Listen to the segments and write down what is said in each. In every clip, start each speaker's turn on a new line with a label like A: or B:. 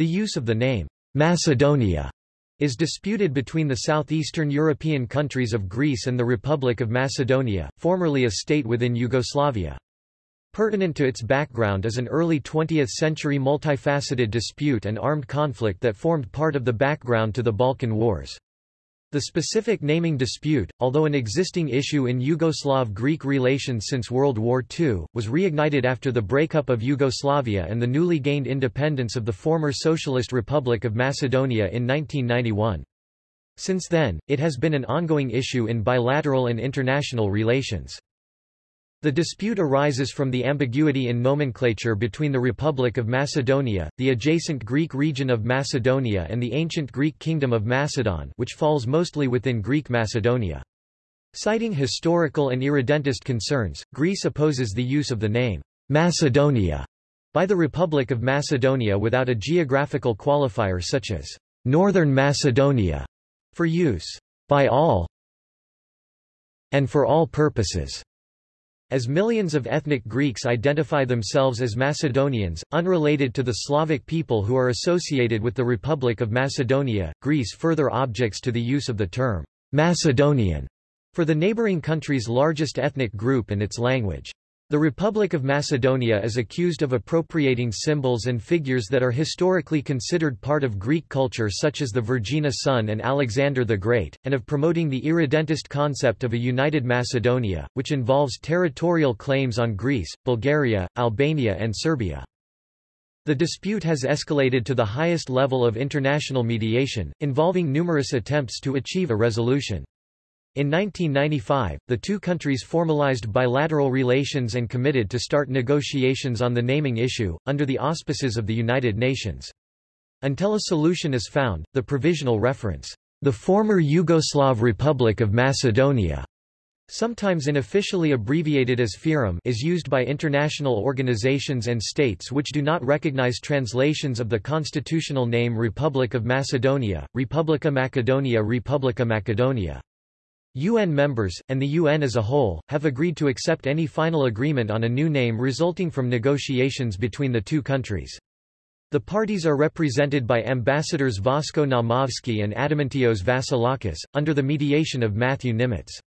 A: The use of the name, Macedonia, is disputed between the southeastern European countries of Greece and the Republic of Macedonia, formerly a state within Yugoslavia. Pertinent to its background is an early 20th-century multifaceted dispute and armed conflict that formed part of the background to the Balkan Wars. The specific naming dispute, although an existing issue in Yugoslav-Greek relations since World War II, was reignited after the breakup of Yugoslavia and the newly gained independence of the former Socialist Republic of Macedonia in 1991. Since then, it has been an ongoing issue in bilateral and international relations. The dispute arises from the ambiguity in nomenclature between the Republic of Macedonia, the adjacent Greek region of Macedonia and the ancient Greek kingdom of Macedon which falls mostly within Greek Macedonia. Citing historical and irredentist concerns, Greece opposes the use of the name Macedonia by the Republic of Macedonia without a geographical qualifier such as Northern Macedonia for use by all and for all purposes. As millions of ethnic Greeks identify themselves as Macedonians, unrelated to the Slavic people who are associated with the Republic of Macedonia, Greece further objects to the use of the term Macedonian for the neighboring country's largest ethnic group and its language. The Republic of Macedonia is accused of appropriating symbols and figures that are historically considered part of Greek culture such as the Vergina sun and Alexander the Great, and of promoting the irredentist concept of a united Macedonia, which involves territorial claims on Greece, Bulgaria, Albania and Serbia. The dispute has escalated to the highest level of international mediation, involving numerous attempts to achieve a resolution. In 1995, the two countries formalized bilateral relations and committed to start negotiations on the naming issue, under the auspices of the United Nations. Until a solution is found, the provisional reference, the former Yugoslav Republic of Macedonia, sometimes unofficially abbreviated as FYROM is used by international organizations and states which do not recognize translations of the constitutional name Republic of Macedonia, Republica Macedonia Republica Macedonia. UN members, and the UN as a whole, have agreed to accept any final agreement on a new name resulting from negotiations between the two countries. The parties are represented by ambassadors Vasko Naumovski and Adamantios Vasilakis, under the mediation of Matthew Nimetz.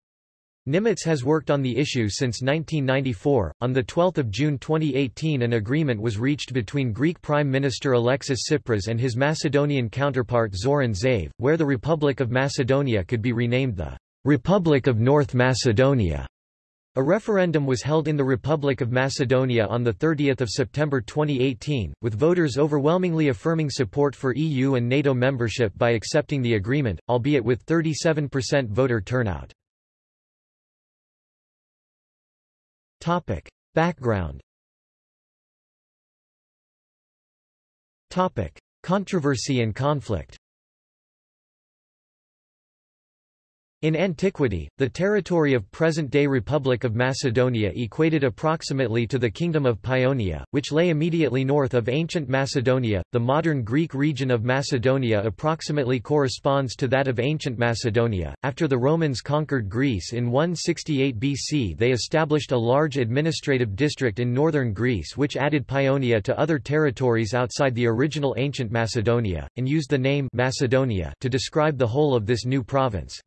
A: Nimetz has worked on the issue since 1994. On 12 June 2018 an agreement was reached between Greek Prime Minister Alexis Tsipras and his Macedonian counterpart Zoran Zaev, where the Republic of Macedonia could be renamed the Republic of North Macedonia. A referendum was held in the Republic of Macedonia on 30 September 2018, with voters overwhelmingly affirming support for EU and NATO membership by accepting the agreement, albeit with 37% voter turnout. Background Controversy and conflict In antiquity, the territory of present-day Republic of Macedonia equated approximately to the Kingdom of Paeonia, which lay immediately north of ancient Macedonia. The modern Greek region of Macedonia approximately corresponds to that of ancient Macedonia. After the Romans conquered Greece in 168 BC, they established a large administrative district in northern Greece which added Paeonia to other territories outside the original ancient Macedonia, and used the name Macedonia to describe the whole of this new province.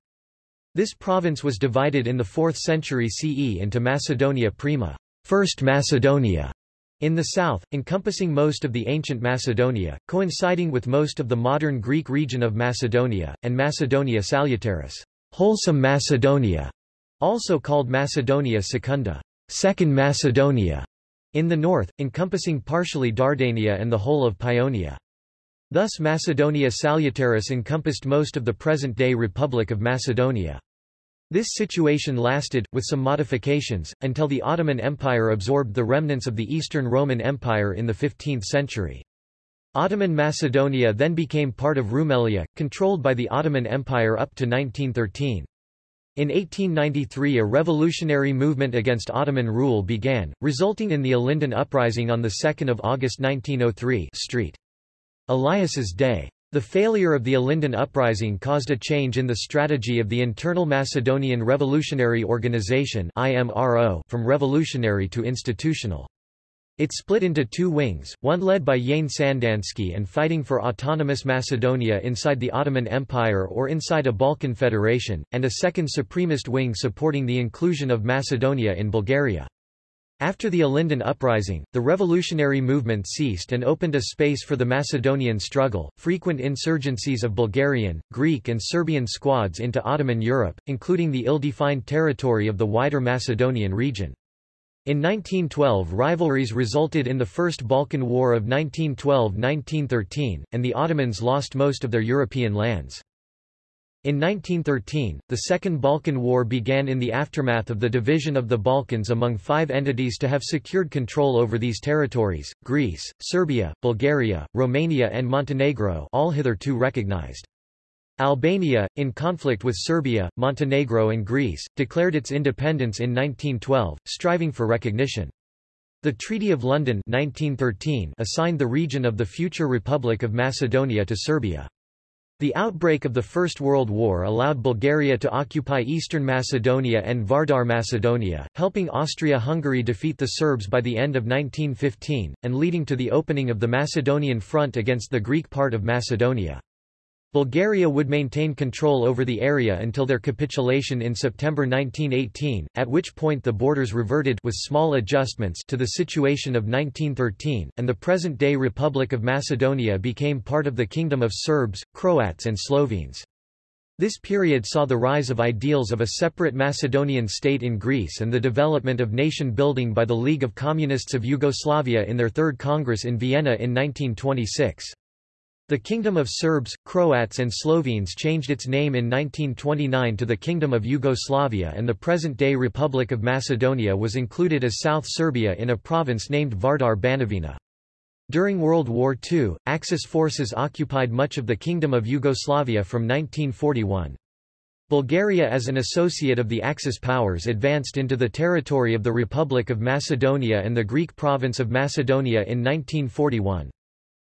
A: This province was divided in the 4th century CE into Macedonia Prima, First Macedonia, in the south, encompassing most of the ancient Macedonia, coinciding with most of the modern Greek region of Macedonia, and Macedonia Salutaris, wholesome Macedonia, also called Macedonia Secunda, Second Macedonia, in the north, encompassing partially Dardania and the whole of Paeonia. Thus Macedonia Salutaris encompassed most of the present-day Republic of Macedonia. This situation lasted, with some modifications, until the Ottoman Empire absorbed the remnants of the Eastern Roman Empire in the 15th century. Ottoman Macedonia then became part of Rumelia, controlled by the Ottoman Empire up to 1913. In 1893 a revolutionary movement against Ottoman rule began, resulting in the Ilinden Uprising on 2 August 1903 Street. Elias's Day. The failure of the Ilinden Uprising caused a change in the strategy of the Internal Macedonian Revolutionary Organization from revolutionary to institutional. It split into two wings, one led by Yane Sandanski and fighting for autonomous Macedonia inside the Ottoman Empire or inside a Balkan federation, and a second supremist wing supporting the inclusion of Macedonia in Bulgaria. After the Ilinden uprising, the revolutionary movement ceased and opened a space for the Macedonian struggle. Frequent insurgencies of Bulgarian, Greek, and Serbian squads into Ottoman Europe, including the ill defined territory of the wider Macedonian region. In 1912 rivalries resulted in the First Balkan War of 1912–1913, and the Ottomans lost most of their European lands. In 1913, the Second Balkan War began in the aftermath of the division of the Balkans among five entities to have secured control over these territories, Greece, Serbia, Bulgaria, Romania and Montenegro all hitherto recognized. Albania, in conflict with Serbia, Montenegro and Greece, declared its independence in 1912, striving for recognition. The Treaty of London 1913 assigned the region of the future Republic of Macedonia to Serbia. The outbreak of the First World War allowed Bulgaria to occupy eastern Macedonia and Vardar Macedonia, helping Austria-Hungary defeat the Serbs by the end of 1915, and leading to the opening of the Macedonian front against the Greek part of Macedonia. Bulgaria would maintain control over the area until their capitulation in September 1918, at which point the borders reverted with small adjustments to the situation of 1913, and the present-day Republic of Macedonia became part of the Kingdom of Serbs, Croats and Slovenes. This period saw the rise of ideals of a separate Macedonian state in Greece and the development of nation building by the League of Communists of Yugoslavia in their Third Congress in Vienna in 1926. The Kingdom of Serbs, Croats and Slovenes changed its name in 1929 to the Kingdom of Yugoslavia and the present-day Republic of Macedonia was included as South Serbia in a province named Vardar Banovina. During World War II, Axis forces occupied much of the Kingdom of Yugoslavia from 1941. Bulgaria as an associate of the Axis powers advanced into the territory of the Republic of Macedonia and the Greek province of Macedonia in 1941.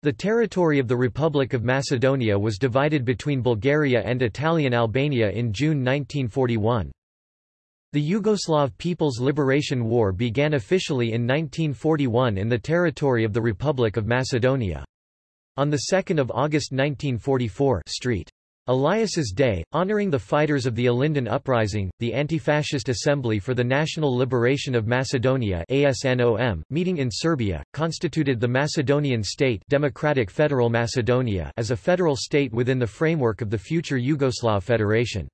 A: The territory of the Republic of Macedonia was divided between Bulgaria and Italian Albania in June 1941. The Yugoslav People's Liberation War began officially in 1941 in the territory of the Republic of Macedonia. On 2 August 1944 St. Elias's Day, honoring the fighters of the Ilinden Uprising, the Anti-Fascist Assembly for the National Liberation of Macedonia ASNOM, meeting in Serbia, constituted the Macedonian State Democratic Federal Macedonia as a federal state within the framework of the future Yugoslav Federation.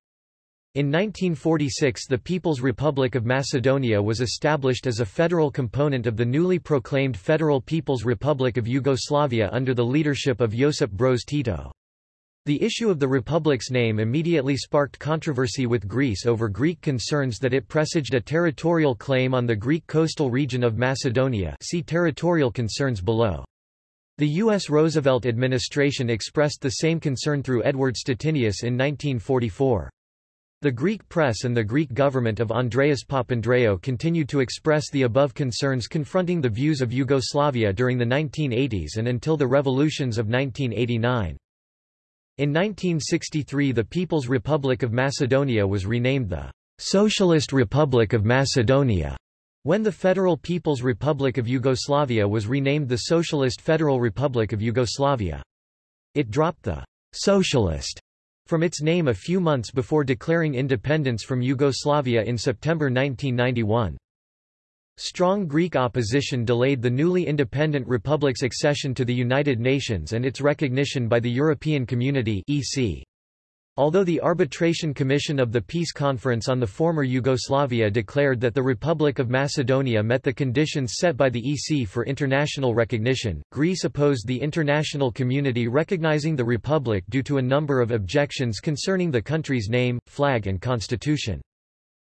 A: In 1946 the People's Republic of Macedonia was established as a federal component of the newly proclaimed Federal People's Republic of Yugoslavia under the leadership of Josip Broz Tito. The issue of the republic's name immediately sparked controversy with Greece over Greek concerns that it presaged a territorial claim on the Greek coastal region of Macedonia see territorial concerns below. The U.S. Roosevelt administration expressed the same concern through Edward Stettinius in 1944. The Greek press and the Greek government of Andreas Papandreou continued to express the above concerns confronting the views of Yugoslavia during the 1980s and until the revolutions of 1989. In 1963 the People's Republic of Macedonia was renamed the Socialist Republic of Macedonia, when the Federal People's Republic of Yugoslavia was renamed the Socialist Federal Republic of Yugoslavia. It dropped the Socialist from its name a few months before declaring independence from Yugoslavia in September 1991. Strong Greek opposition delayed the newly independent republic's accession to the United Nations and its recognition by the European Community EC. Although the Arbitration Commission of the Peace Conference on the former Yugoslavia declared that the Republic of Macedonia met the conditions set by the EC for international recognition, Greece opposed the international community recognizing the Republic due to a number of objections concerning the country's name, flag and constitution.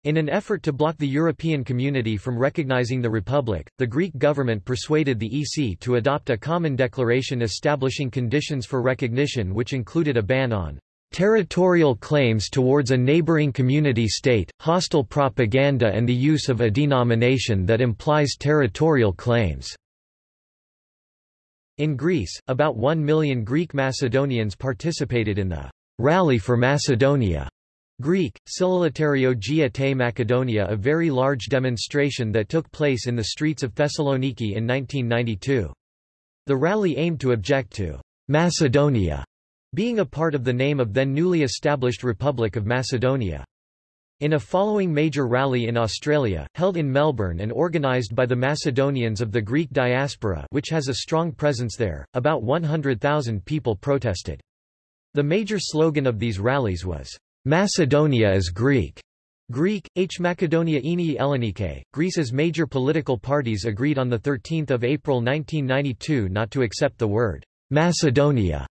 A: In an effort to block the European community from recognizing the Republic, the Greek government persuaded the EC to adopt a common declaration establishing conditions for recognition which included a ban on territorial claims towards a neighboring community state, hostile propaganda and the use of a denomination that implies territorial claims." In Greece, about one million Greek Macedonians participated in the «Rally for Macedonia» Greek, Sililitario Gia te Macedonia a very large demonstration that took place in the streets of Thessaloniki in 1992. The rally aimed to object to Macedonia being a part of the name of then newly established Republic of Macedonia. In a following major rally in Australia, held in Melbourne and organised by the Macedonians of the Greek diaspora which has a strong presence there, about 100,000 people protested. The major slogan of these rallies was, Macedonia is Greek. Greek, H. Macedonia Enii Greece's major political parties agreed on 13 April 1992 not to accept the word Macedonia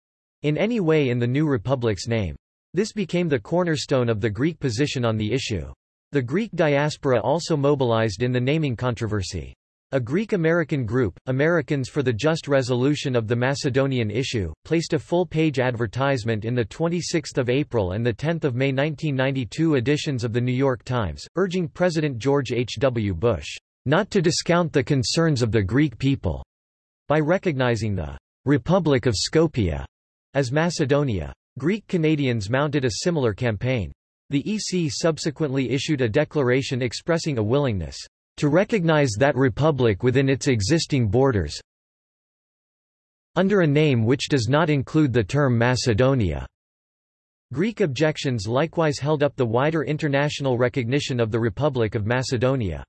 A: in any way in the new republic's name. This became the cornerstone of the Greek position on the issue. The Greek diaspora also mobilized in the naming controversy. A Greek-American group, Americans for the Just Resolution of the Macedonian Issue, placed a full-page advertisement in the 26 April and the 10 May 1992 editions of The New York Times, urging President George H. W. Bush, "...not to discount the concerns of the Greek people," by recognizing the "...Republic of Skopje," as Macedonia. Greek Canadians mounted a similar campaign. The EC subsequently issued a declaration expressing a willingness to recognize that republic within its existing borders under a name which does not include the term Macedonia. Greek objections likewise held up the wider international recognition of the Republic of Macedonia.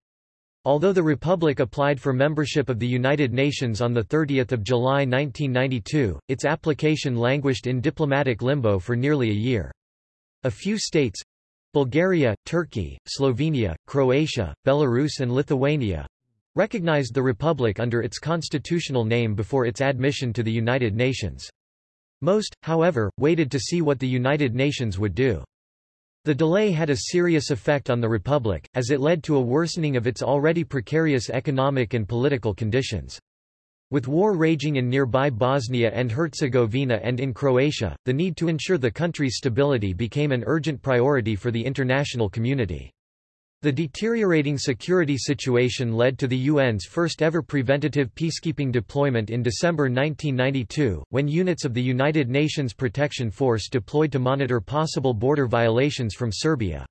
A: Although the Republic applied for membership of the United Nations on 30 July 1992, its application languished in diplomatic limbo for nearly a year. A few states, Bulgaria, Turkey, Slovenia, Croatia, Belarus and Lithuania recognized the republic under its constitutional name before its admission to the United Nations. Most, however, waited to see what the United Nations would do. The delay had a serious effect on the republic, as it led to a worsening of its already precarious economic and political conditions. With war raging in nearby Bosnia and Herzegovina and in Croatia, the need to ensure the country's stability became an urgent priority for the international community. The deteriorating security situation led to the UN's first-ever preventative peacekeeping deployment in December 1992, when units of the United Nations Protection Force deployed to monitor possible border violations from Serbia.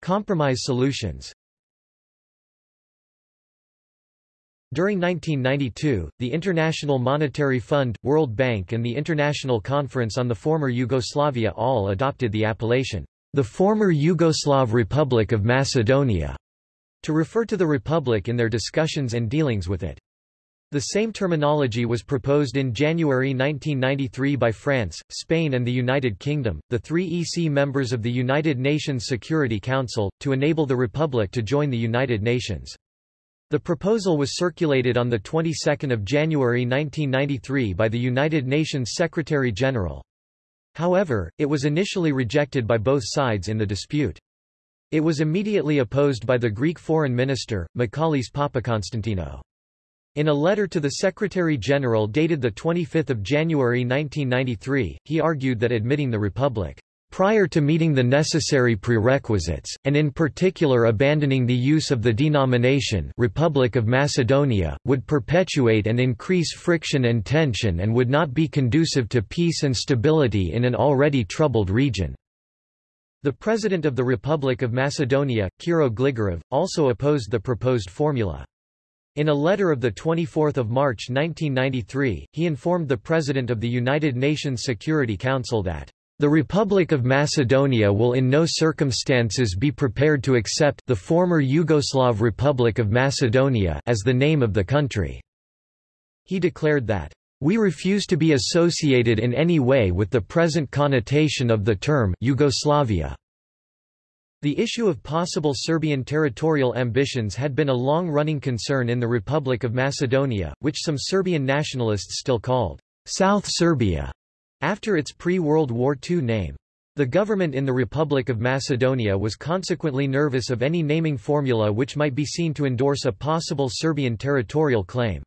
A: Compromise solutions During 1992, the International Monetary Fund, World Bank and the International Conference on the Former Yugoslavia all adopted the appellation, the former Yugoslav Republic of Macedonia, to refer to the republic in their discussions and dealings with it. The same terminology was proposed in January 1993 by France, Spain and the United Kingdom, the three EC members of the United Nations Security Council, to enable the Republic to join the United Nations. The proposal was circulated on the 22nd of January 1993 by the United Nations Secretary-General. However, it was initially rejected by both sides in the dispute. It was immediately opposed by the Greek foreign minister, Michalis Papakonstantinou. In a letter to the Secretary-General dated 25 January 1993, he argued that admitting the Republic prior to meeting the necessary prerequisites, and in particular abandoning the use of the denomination Republic of Macedonia, would perpetuate and increase friction and tension and would not be conducive to peace and stability in an already troubled region. The President of the Republic of Macedonia, Kiro Gligorov, also opposed the proposed formula. In a letter of 24 March 1993, he informed the President of the United Nations Security Council that the Republic of Macedonia will in no circumstances be prepared to accept the former Yugoslav Republic of Macedonia as the name of the country. He declared that, "...we refuse to be associated in any way with the present connotation of the term Yugoslavia." The issue of possible Serbian territorial ambitions had been a long-running concern in the Republic of Macedonia, which some Serbian nationalists still called South Serbia. After its pre-World War II name. The government in the Republic of Macedonia was consequently nervous of any naming formula which might be seen to endorse a possible Serbian territorial claim.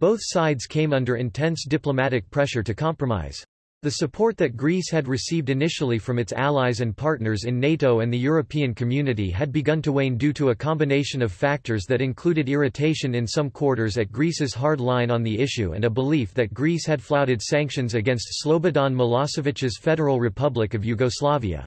A: Both sides came under intense diplomatic pressure to compromise. The support that Greece had received initially from its allies and partners in NATO and the European community had begun to wane due to a combination of factors that included irritation in some quarters at Greece's hard line on the issue and a belief that Greece had flouted sanctions against Slobodan Milosevic's Federal Republic of Yugoslavia.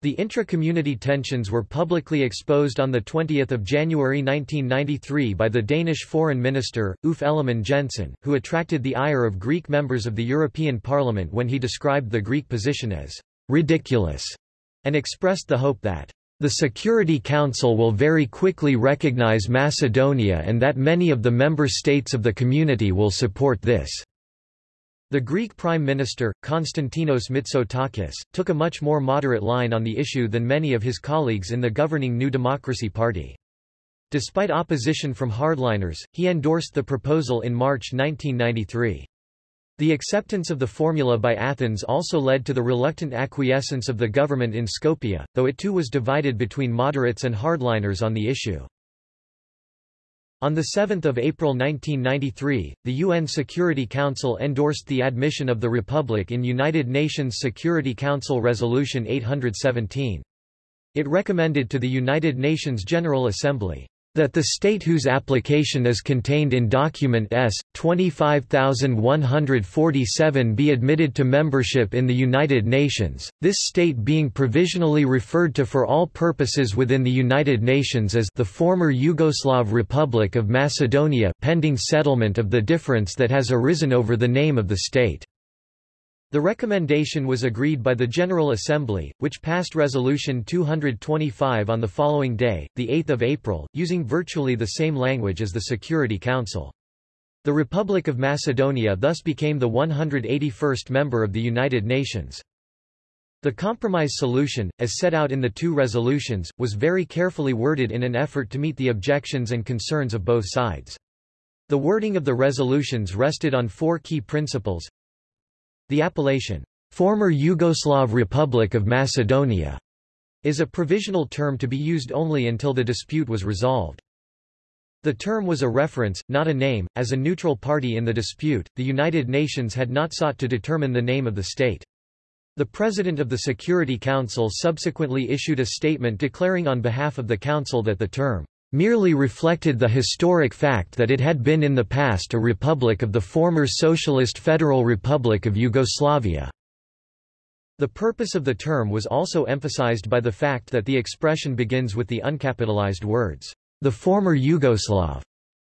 A: The intra-community tensions were publicly exposed on 20 January 1993 by the Danish Foreign Minister, Uffe Ellemann-Jensen, who attracted the ire of Greek members of the European Parliament when he described the Greek position as ridiculous, and expressed the hope that the Security Council will very quickly recognize Macedonia and that many of the member states of the community will support this. The Greek Prime Minister, Konstantinos Mitsotakis, took a much more moderate line on the issue than many of his colleagues in the governing New Democracy Party. Despite opposition from hardliners, he endorsed the proposal in March 1993. The acceptance of the formula by Athens also led to the reluctant acquiescence of the government in Skopje, though it too was divided between moderates and hardliners on the issue. On 7 April 1993, the UN Security Council endorsed the admission of the Republic in United Nations Security Council Resolution 817. It recommended to the United Nations General Assembly that the state whose application is contained in document S. 25147 be admitted to membership in the United Nations, this state being provisionally referred to for all purposes within the United Nations as the former Yugoslav Republic of Macedonia pending settlement of the difference that has arisen over the name of the state. The recommendation was agreed by the General Assembly, which passed Resolution 225 on the following day, 8 April, using virtually the same language as the Security Council. The Republic of Macedonia thus became the 181st member of the United Nations. The compromise solution, as set out in the two resolutions, was very carefully worded in an effort to meet the objections and concerns of both sides. The wording of the resolutions rested on four key principles the appellation, former Yugoslav Republic of Macedonia, is a provisional term to be used only until the dispute was resolved. The term was a reference, not a name. As a neutral party in the dispute, the United Nations had not sought to determine the name of the state. The President of the Security Council subsequently issued a statement declaring on behalf of the Council that the term merely reflected the historic fact that it had been in the past a republic of the former Socialist Federal Republic of Yugoslavia. The purpose of the term was also emphasized by the fact that the expression begins with the uncapitalized words, the former Yugoslav,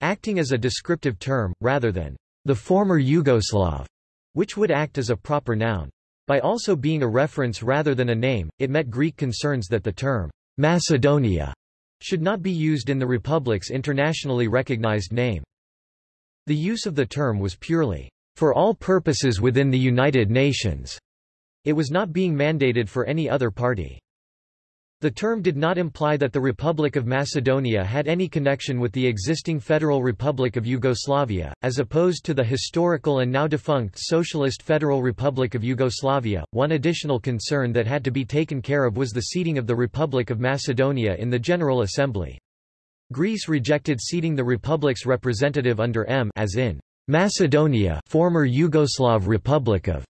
A: acting as a descriptive term, rather than the former Yugoslav, which would act as a proper noun. By also being a reference rather than a name, it met Greek concerns that the term Macedonia should not be used in the Republic's internationally recognized name. The use of the term was purely for all purposes within the United Nations. It was not being mandated for any other party. The term did not imply that the Republic of Macedonia had any connection with the existing Federal Republic of Yugoslavia, as opposed to the historical and now defunct Socialist Federal Republic of Yugoslavia. One additional concern that had to be taken care of was the seating of the Republic of Macedonia in the General Assembly. Greece rejected seating the Republic's representative under M as in Macedonia, former Yugoslav Republic of,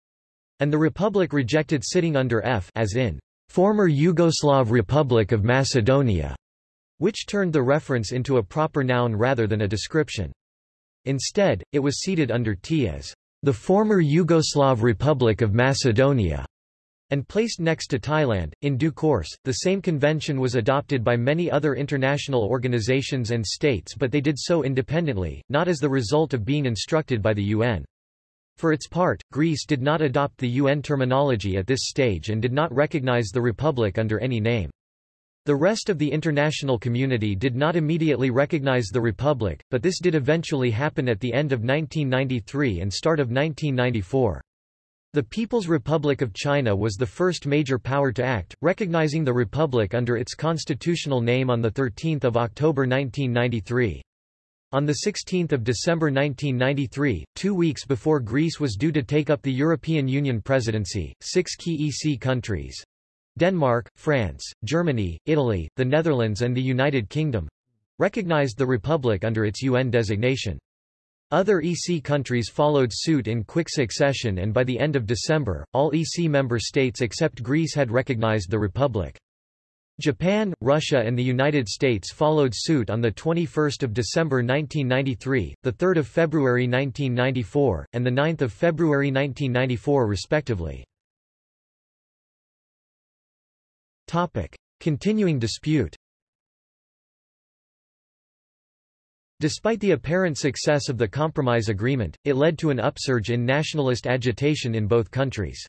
A: and the Republic rejected sitting under F as in former Yugoslav Republic of Macedonia, which turned the reference into a proper noun rather than a description. Instead, it was seated under T as the former Yugoslav Republic of Macedonia and placed next to Thailand. In due course, the same convention was adopted by many other international organizations and states but they did so independently, not as the result of being instructed by the UN. For its part, Greece did not adopt the UN terminology at this stage and did not recognize the Republic under any name. The rest of the international community did not immediately recognize the Republic, but this did eventually happen at the end of 1993 and start of 1994. The People's Republic of China was the first major power to act, recognizing the Republic under its constitutional name on 13 October 1993. On 16 December 1993, two weeks before Greece was due to take up the European Union presidency, six key EC countries—Denmark, France, Germany, Italy, the Netherlands and the United Kingdom—recognized the Republic under its UN designation. Other EC countries followed suit in quick succession and by the end of December, all EC member states except Greece had recognized the republic. Japan, Russia and the United States followed suit on 21 December 1993, 3 February 1994, and 9 February 1994 respectively. Continuing dispute Despite the apparent success of the compromise agreement, it led to an upsurge in nationalist agitation in both countries.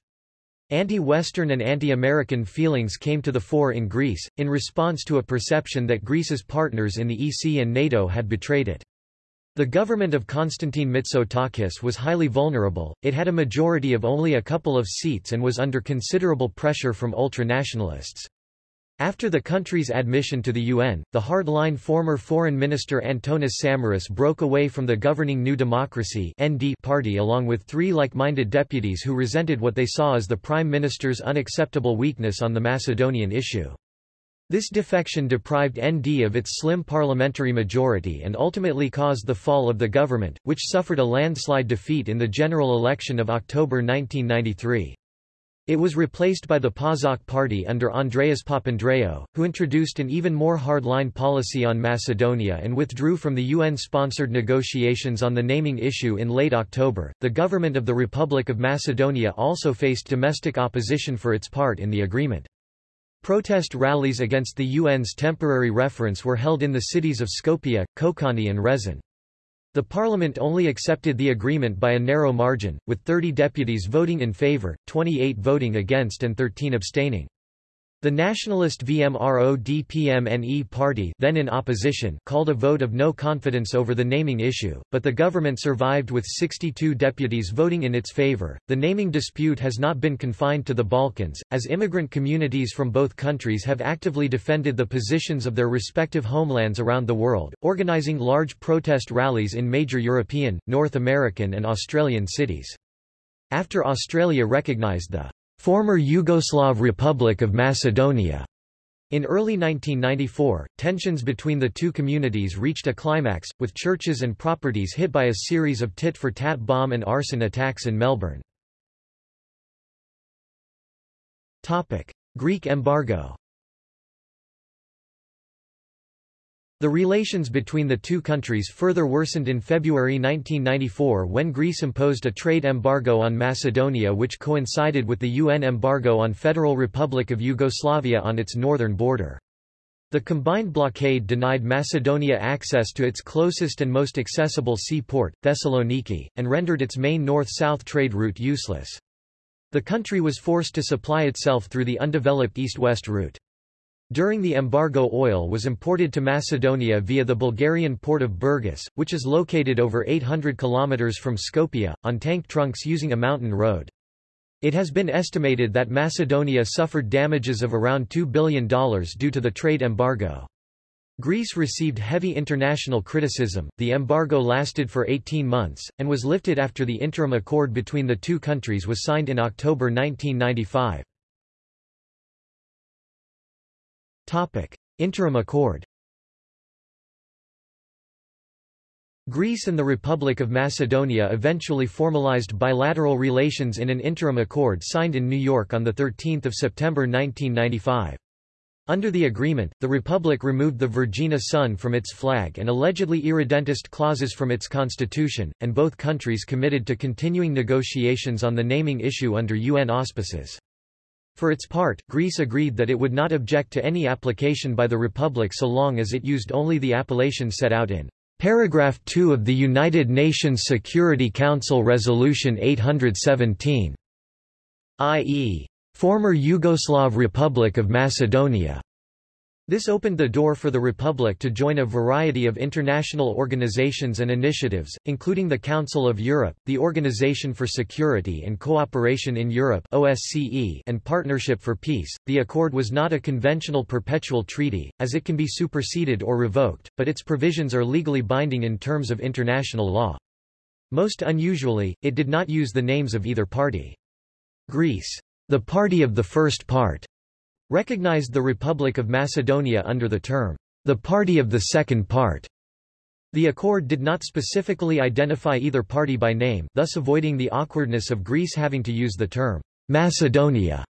A: Anti-Western and anti-American feelings came to the fore in Greece, in response to a perception that Greece's partners in the EC and NATO had betrayed it. The government of Konstantin Mitsotakis was highly vulnerable, it had a majority of only a couple of seats and was under considerable pressure from ultra-nationalists. After the country's admission to the UN, the hard-line former Foreign Minister Antonis Samaras broke away from the governing New Democracy party along with three like-minded deputies who resented what they saw as the Prime Minister's unacceptable weakness on the Macedonian issue. This defection deprived ND of its slim parliamentary majority and ultimately caused the fall of the government, which suffered a landslide defeat in the general election of October 1993. It was replaced by the PASOK party under Andreas Papandreou, who introduced an even more hardline policy on Macedonia and withdrew from the UN-sponsored negotiations on the naming issue in late October. The government of the Republic of Macedonia also faced domestic opposition for its part in the agreement. Protest rallies against the UN's temporary reference were held in the cities of Skopje, Konkani and Resen. The parliament only accepted the agreement by a narrow margin, with 30 deputies voting in favour, 28 voting against and 13 abstaining. The nationalist VMRO-DPMNE party then in opposition called a vote of no confidence over the naming issue, but the government survived with 62 deputies voting in its favor. The naming dispute has not been confined to the Balkans, as immigrant communities from both countries have actively defended the positions of their respective homelands around the world, organizing large protest rallies in major European, North American and Australian cities. After Australia recognized the former Yugoslav Republic of Macedonia. In early 1994, tensions between the two communities reached a climax, with churches and properties hit by a series of tit-for-tat bomb and arson attacks in Melbourne. Greek embargo The relations between the two countries further worsened in February 1994 when Greece imposed a trade embargo on Macedonia which coincided with the UN embargo on Federal Republic of Yugoslavia on its northern border. The combined blockade denied Macedonia access to its closest and most accessible seaport, Thessaloniki, and rendered its main north-south trade route useless. The country was forced to supply itself through the undeveloped east-west route. During the embargo oil was imported to Macedonia via the Bulgarian port of Burgas, which is located over 800 kilometers from Skopje, on tank trunks using a mountain road. It has been estimated that Macedonia suffered damages of around $2 billion due to the trade embargo. Greece received heavy international criticism. The embargo lasted for 18 months, and was lifted after the interim accord between the two countries was signed in October 1995. Topic. Interim accord Greece and the Republic of Macedonia eventually formalized bilateral relations in an interim accord signed in New York on 13 September 1995. Under the agreement, the Republic removed the Vergina sun from its flag and allegedly irredentist clauses from its constitution, and both countries committed to continuing negotiations on the naming issue under UN auspices. For its part, Greece agreed that it would not object to any application by the Republic so long as it used only the appellation set out in paragraph 2 of the United Nations Security Council Resolution 817, i.e., former Yugoslav Republic of Macedonia. This opened the door for the Republic to join a variety of international organizations and initiatives, including the Council of Europe, the Organization for Security and Cooperation in Europe (OSCE), and Partnership for Peace. The accord was not a conventional perpetual treaty, as it can be superseded or revoked, but its provisions are legally binding in terms of international law. Most unusually, it did not use the names of either party. Greece, the party of the first part, recognized the Republic of Macedonia under the term, the Party of the Second Part. The accord did not specifically identify either party by name, thus avoiding the awkwardness of Greece having to use the term Macedonia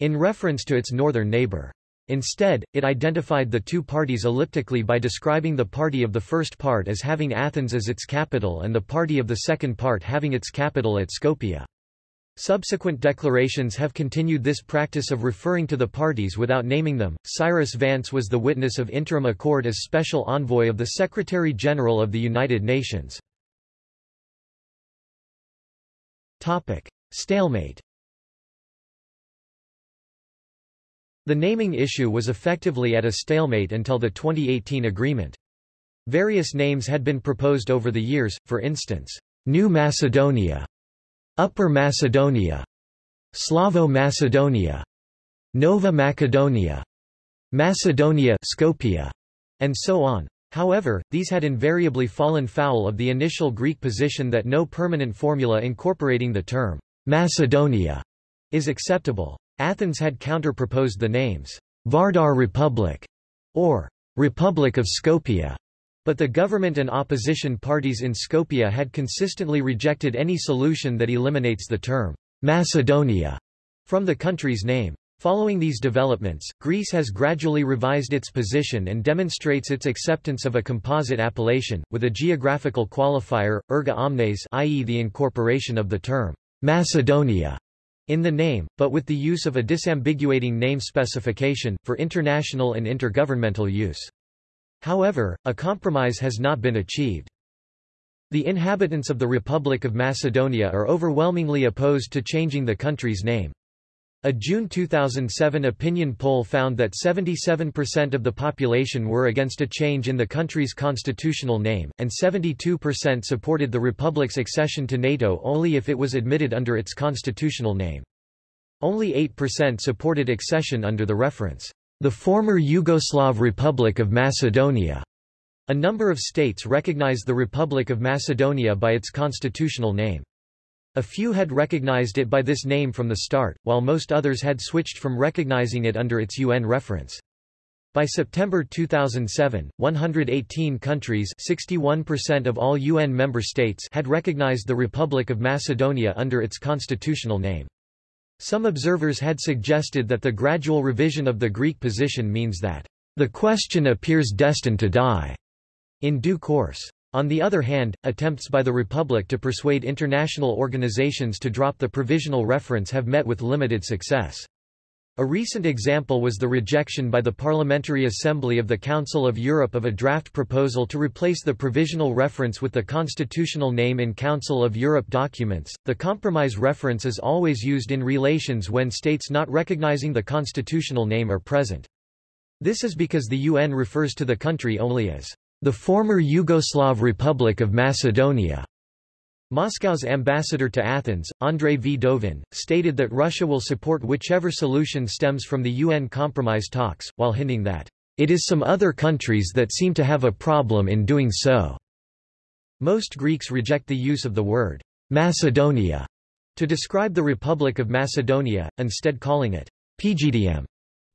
A: in reference to its northern neighbor. Instead, it identified the two parties elliptically by describing the party of the first part as having Athens as its capital and the party of the second part having its capital at Skopje. Subsequent declarations have continued this practice of referring to the parties without naming them. Cyrus Vance was the witness of interim accord as special envoy of the Secretary-General of the United Nations. Topic: Stalemate The naming issue was effectively at a stalemate until the 2018 agreement. Various names had been proposed over the years, for instance, New Macedonia, Upper Macedonia, Slavo Macedonia, Nova Macedonia, Macedonia Skopje, and so on. However, these had invariably fallen foul of the initial Greek position that no permanent formula incorporating the term Macedonia is acceptable. Athens had counter-proposed the names, Vardar Republic, or Republic of Skopje, but the government and opposition parties in Skopje had consistently rejected any solution that eliminates the term Macedonia from the country's name. Following these developments, Greece has gradually revised its position and demonstrates its acceptance of a composite appellation, with a geographical qualifier, erga omnes i.e. the incorporation of the term Macedonia in the name, but with the use of a disambiguating name specification, for international and intergovernmental use. However, a compromise has not been achieved. The inhabitants of the Republic of Macedonia are overwhelmingly opposed to changing the country's name. A June 2007 opinion poll found that 77% of the population were against a change in the country's constitutional name, and 72% supported the republic's accession to NATO only if it was admitted under its constitutional name. Only 8% supported accession under the reference, the former Yugoslav Republic of Macedonia. A number of states recognize the Republic of Macedonia by its constitutional name. A few had recognized it by this name from the start, while most others had switched from recognizing it under its UN reference. By September 2007, 118 countries 61% of all UN member states had recognized the Republic of Macedonia under its constitutional name. Some observers had suggested that the gradual revision of the Greek position means that the question appears destined to die in due course. On the other hand, attempts by the Republic to persuade international organizations to drop the provisional reference have met with limited success. A recent example was the rejection by the Parliamentary Assembly of the Council of Europe of a draft proposal to replace the provisional reference with the constitutional name in Council of Europe documents. The compromise reference is always used in relations when states not recognizing the constitutional name are present. This is because the UN refers to the country only as the former Yugoslav Republic of Macedonia. Moscow's ambassador to Athens, Andrei Vdovin, stated that Russia will support whichever solution stems from the UN compromise talks, while hinting that, "...it is some other countries that seem to have a problem in doing so." Most Greeks reject the use of the word, Macedonia, to describe the Republic of Macedonia, instead calling it, PGDM.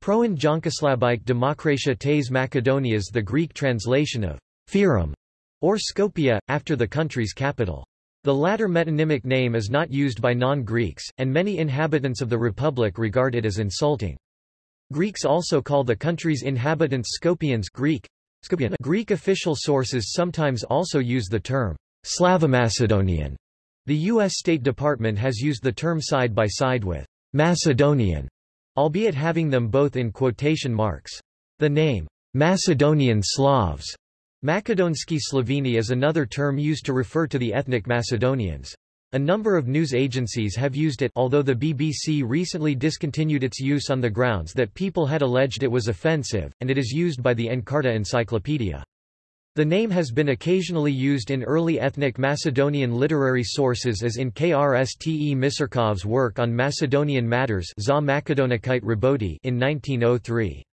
A: Proen Jankoslabike Demokratia tes Macedonias the Greek translation of Fyrom, or Skopje, after the country's capital. The latter metonymic name is not used by non-Greeks, and many inhabitants of the republic regard it as insulting. Greeks also call the country's inhabitants Skopjeans Greek. Greek official sources sometimes also use the term Slavomacedonian. The U.S. State Department has used the term side by side with Macedonian albeit having them both in quotation marks. The name, Macedonian Slavs, Makedonski Sloveni is another term used to refer to the ethnic Macedonians. A number of news agencies have used it although the BBC recently discontinued its use on the grounds that people had alleged it was offensive, and it is used by the Encarta Encyclopedia. The name has been occasionally used in early ethnic Macedonian literary sources as in Krste Misirkov's work on Macedonian matters in 1903.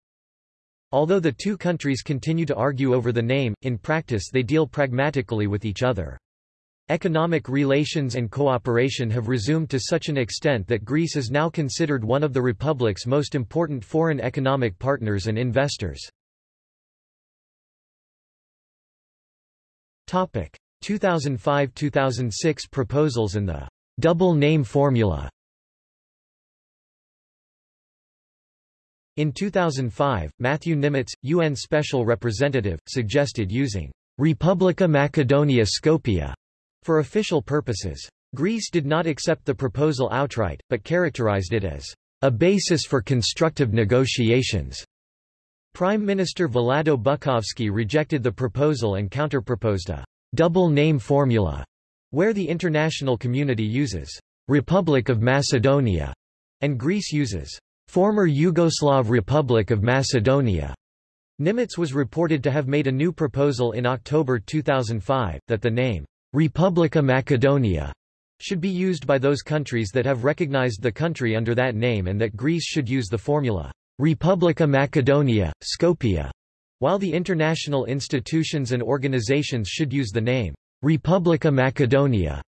A: Although the two countries continue to argue over the name, in practice they deal pragmatically with each other. Economic relations and cooperation have resumed to such an extent that Greece is now considered one of the Republic's most important foreign economic partners and investors. 2005-2006 proposals and the double name formula In 2005, Matthew Nimetz, UN Special Representative, suggested using Republica Macedonia Skopje for official purposes. Greece did not accept the proposal outright, but characterized it as a basis for constructive negotiations. Prime Minister Vlado Buckovski rejected the proposal and counterproposed a double name formula, where the international community uses Republic of Macedonia and Greece uses former Yugoslav Republic of Macedonia. Nimetz was reported to have made a new proposal in October 2005, that the name Republica Macedonia should be used by those countries that have recognized the country under that name and that Greece should use the formula Republica Macedonia, Skopje, while the international institutions and organizations should use the name Republica Macedonia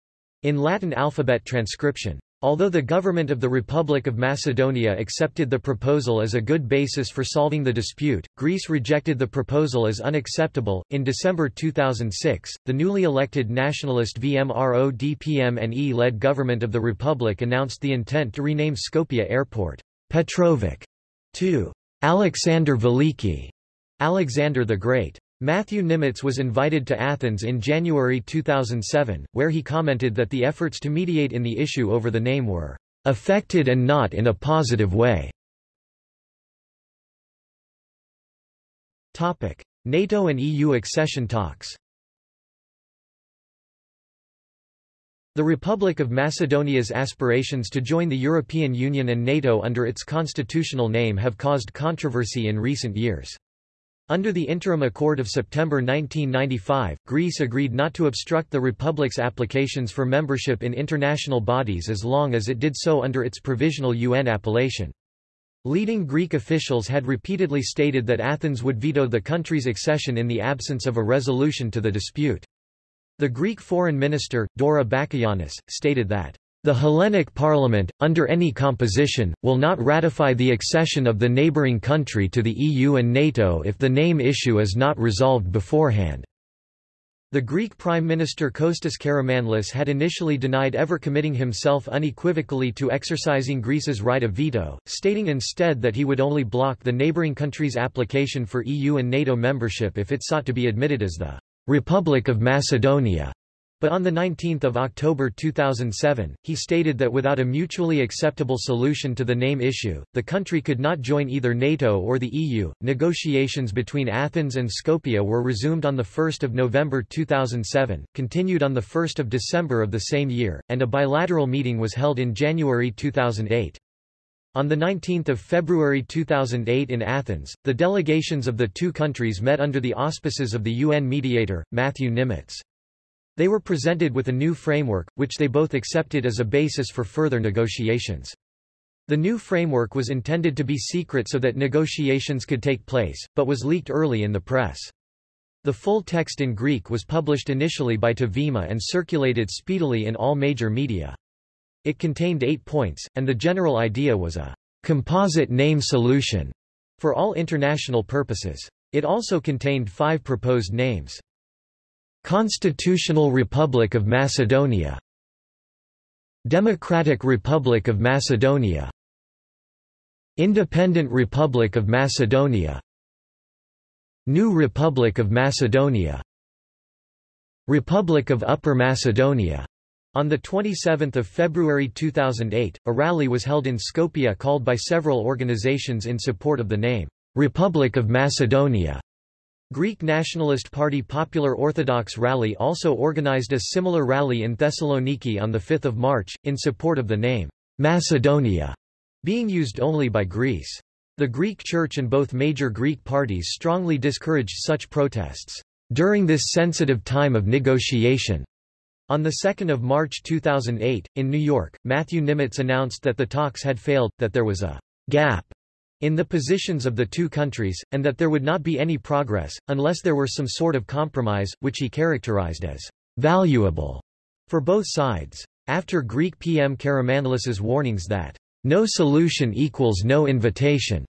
A: in Latin alphabet transcription. Although the government of the Republic of Macedonia accepted the proposal as a good basis for solving the dispute, Greece rejected the proposal as unacceptable. In December 2006, the newly elected nationalist VMRO DPMNE led government of the Republic announced the intent to rename Skopje Airport Petrovec to Alexander Veliki, Alexander the Great. Matthew Nimetz was invited to Athens in January 2007, where he commented that the efforts to mediate in the issue over the name were affected and not in a positive way. NATO and EU accession talks The Republic of Macedonia's aspirations to join the European Union and NATO under its constitutional name have caused controversy in recent years. Under the Interim Accord of September 1995, Greece agreed not to obstruct the Republic's applications for membership in international bodies as long as it did so under its provisional UN appellation. Leading Greek officials had repeatedly stated that Athens would veto the country's accession in the absence of a resolution to the dispute. The Greek foreign minister, Dora Bakoyannis, stated that the Hellenic Parliament, under any composition, will not ratify the accession of the neighbouring country to the EU and NATO if the name issue is not resolved beforehand. The Greek Prime Minister Kostas Karamanlis had initially denied ever committing himself unequivocally to exercising Greece's right of veto, stating instead that he would only block the neighbouring country's application for EU and NATO membership if it sought to be admitted as the Republic of Macedonia. But on 19 October 2007, he stated that without a mutually acceptable solution to the name issue, the country could not join either NATO or the EU. Negotiations between Athens and Skopje were resumed on 1 November 2007, continued on 1 December of the same year, and a bilateral meeting was held in January 2008. On 19 February 2008 in Athens, the delegations of the two countries met under the auspices of the UN mediator, Matthew Nimetz. They were presented with a new framework, which they both accepted as a basis for further negotiations. The new framework was intended to be secret so that negotiations could take place, but was leaked early in the press. The full text in Greek was published initially by To Vima and circulated speedily in all major media. It contained eight points, and the general idea was a composite name solution for all international purposes. It also contained five proposed names. Constitutional Republic of Macedonia. Democratic Republic of Macedonia. Independent Republic of Macedonia. New Republic of Macedonia. Republic of Upper Macedonia. On 27 February 2008, a rally was held in Skopje called by several organizations in support of the name, Republic of Macedonia. Greek Nationalist Party Popular Orthodox Rally also organized a similar rally in Thessaloniki on 5 March, in support of the name, Macedonia, being used only by Greece. The Greek Church and both major Greek parties strongly discouraged such protests during this sensitive time of negotiation. On 2 March 2008, in New York, Matthew Nimetz announced that the talks had failed, that there was a gap in the positions of the two countries, and that there would not be any progress, unless there were some sort of compromise, which he characterized as valuable for both sides. After Greek PM Karamanlis's warnings that no solution equals no invitation,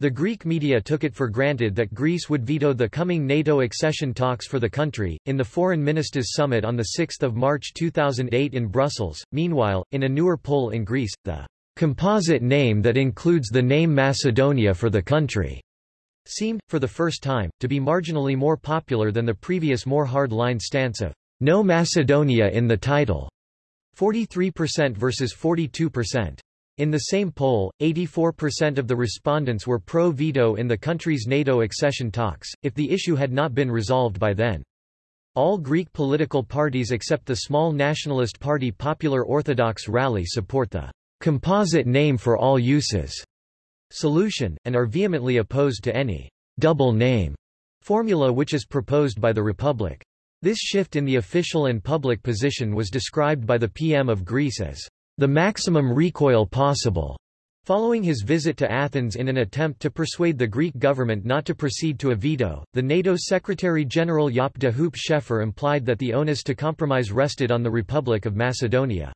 A: The Greek media took it for granted that Greece would veto the coming NATO accession talks for the country. In the Foreign Ministers' Summit on 6 March 2008 in Brussels, meanwhile, in a newer poll in Greece, the composite name that includes the name Macedonia for the country seemed, for the first time, to be marginally more popular than the previous more hard-line stance of no Macedonia in the title, 43% versus 42%. In the same poll, 84% of the respondents were pro-veto in the country's NATO accession talks, if the issue had not been resolved by then. All Greek political parties except the small nationalist party Popular Orthodox Rally support the composite name for all uses solution, and are vehemently opposed to any double name formula which is proposed by the Republic. This shift in the official and public position was described by the PM of Greece as the maximum recoil possible. Following his visit to Athens in an attempt to persuade the Greek government not to proceed to a veto, the NATO Secretary-General Jaap de Hoop Scheffer implied that the onus to compromise rested on the Republic of Macedonia.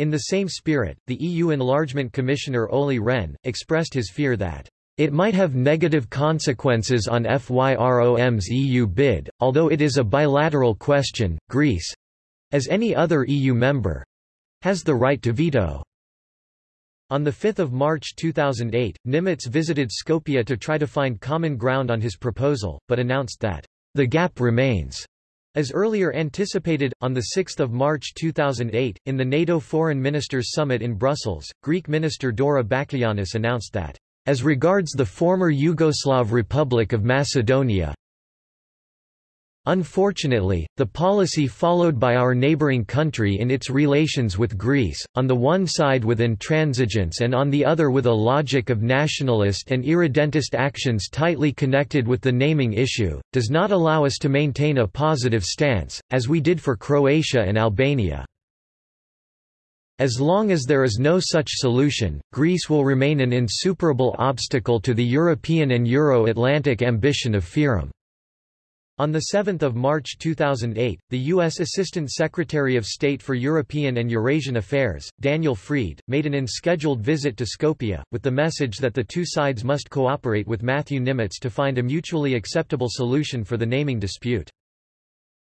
A: In the same spirit, the EU Enlargement Commissioner Olli Rehn, expressed his fear that it might have negative consequences on FYROM's EU bid, although it is a bilateral question, Greece—as any other EU member, has the right to veto. On 5 March 2008, Nimetz visited Skopje to try to find common ground on his proposal, but announced that the gap remains. As earlier anticipated, on 6 March 2008, in the NATO Foreign Ministers Summit in Brussels, Greek Minister Dora Bakoyannis announced that, as regards the former Yugoslav Republic of Macedonia, Unfortunately, the policy followed by our neighboring country in its relations with Greece, on the one side with intransigence and on the other with a logic of nationalist and irredentist actions tightly connected with the naming issue, does not allow us to maintain a positive stance, as we did for Croatia and Albania. As long as there is no such solution, Greece will remain an insuperable obstacle to the European and Euro-Atlantic ambition of FYROM. On 7 March 2008, the U.S. Assistant Secretary of State for European and Eurasian Affairs, Daniel Fried, made an unscheduled visit to Skopje, with the message that the two sides must cooperate with Matthew Nimetz to find a mutually acceptable solution for the naming dispute.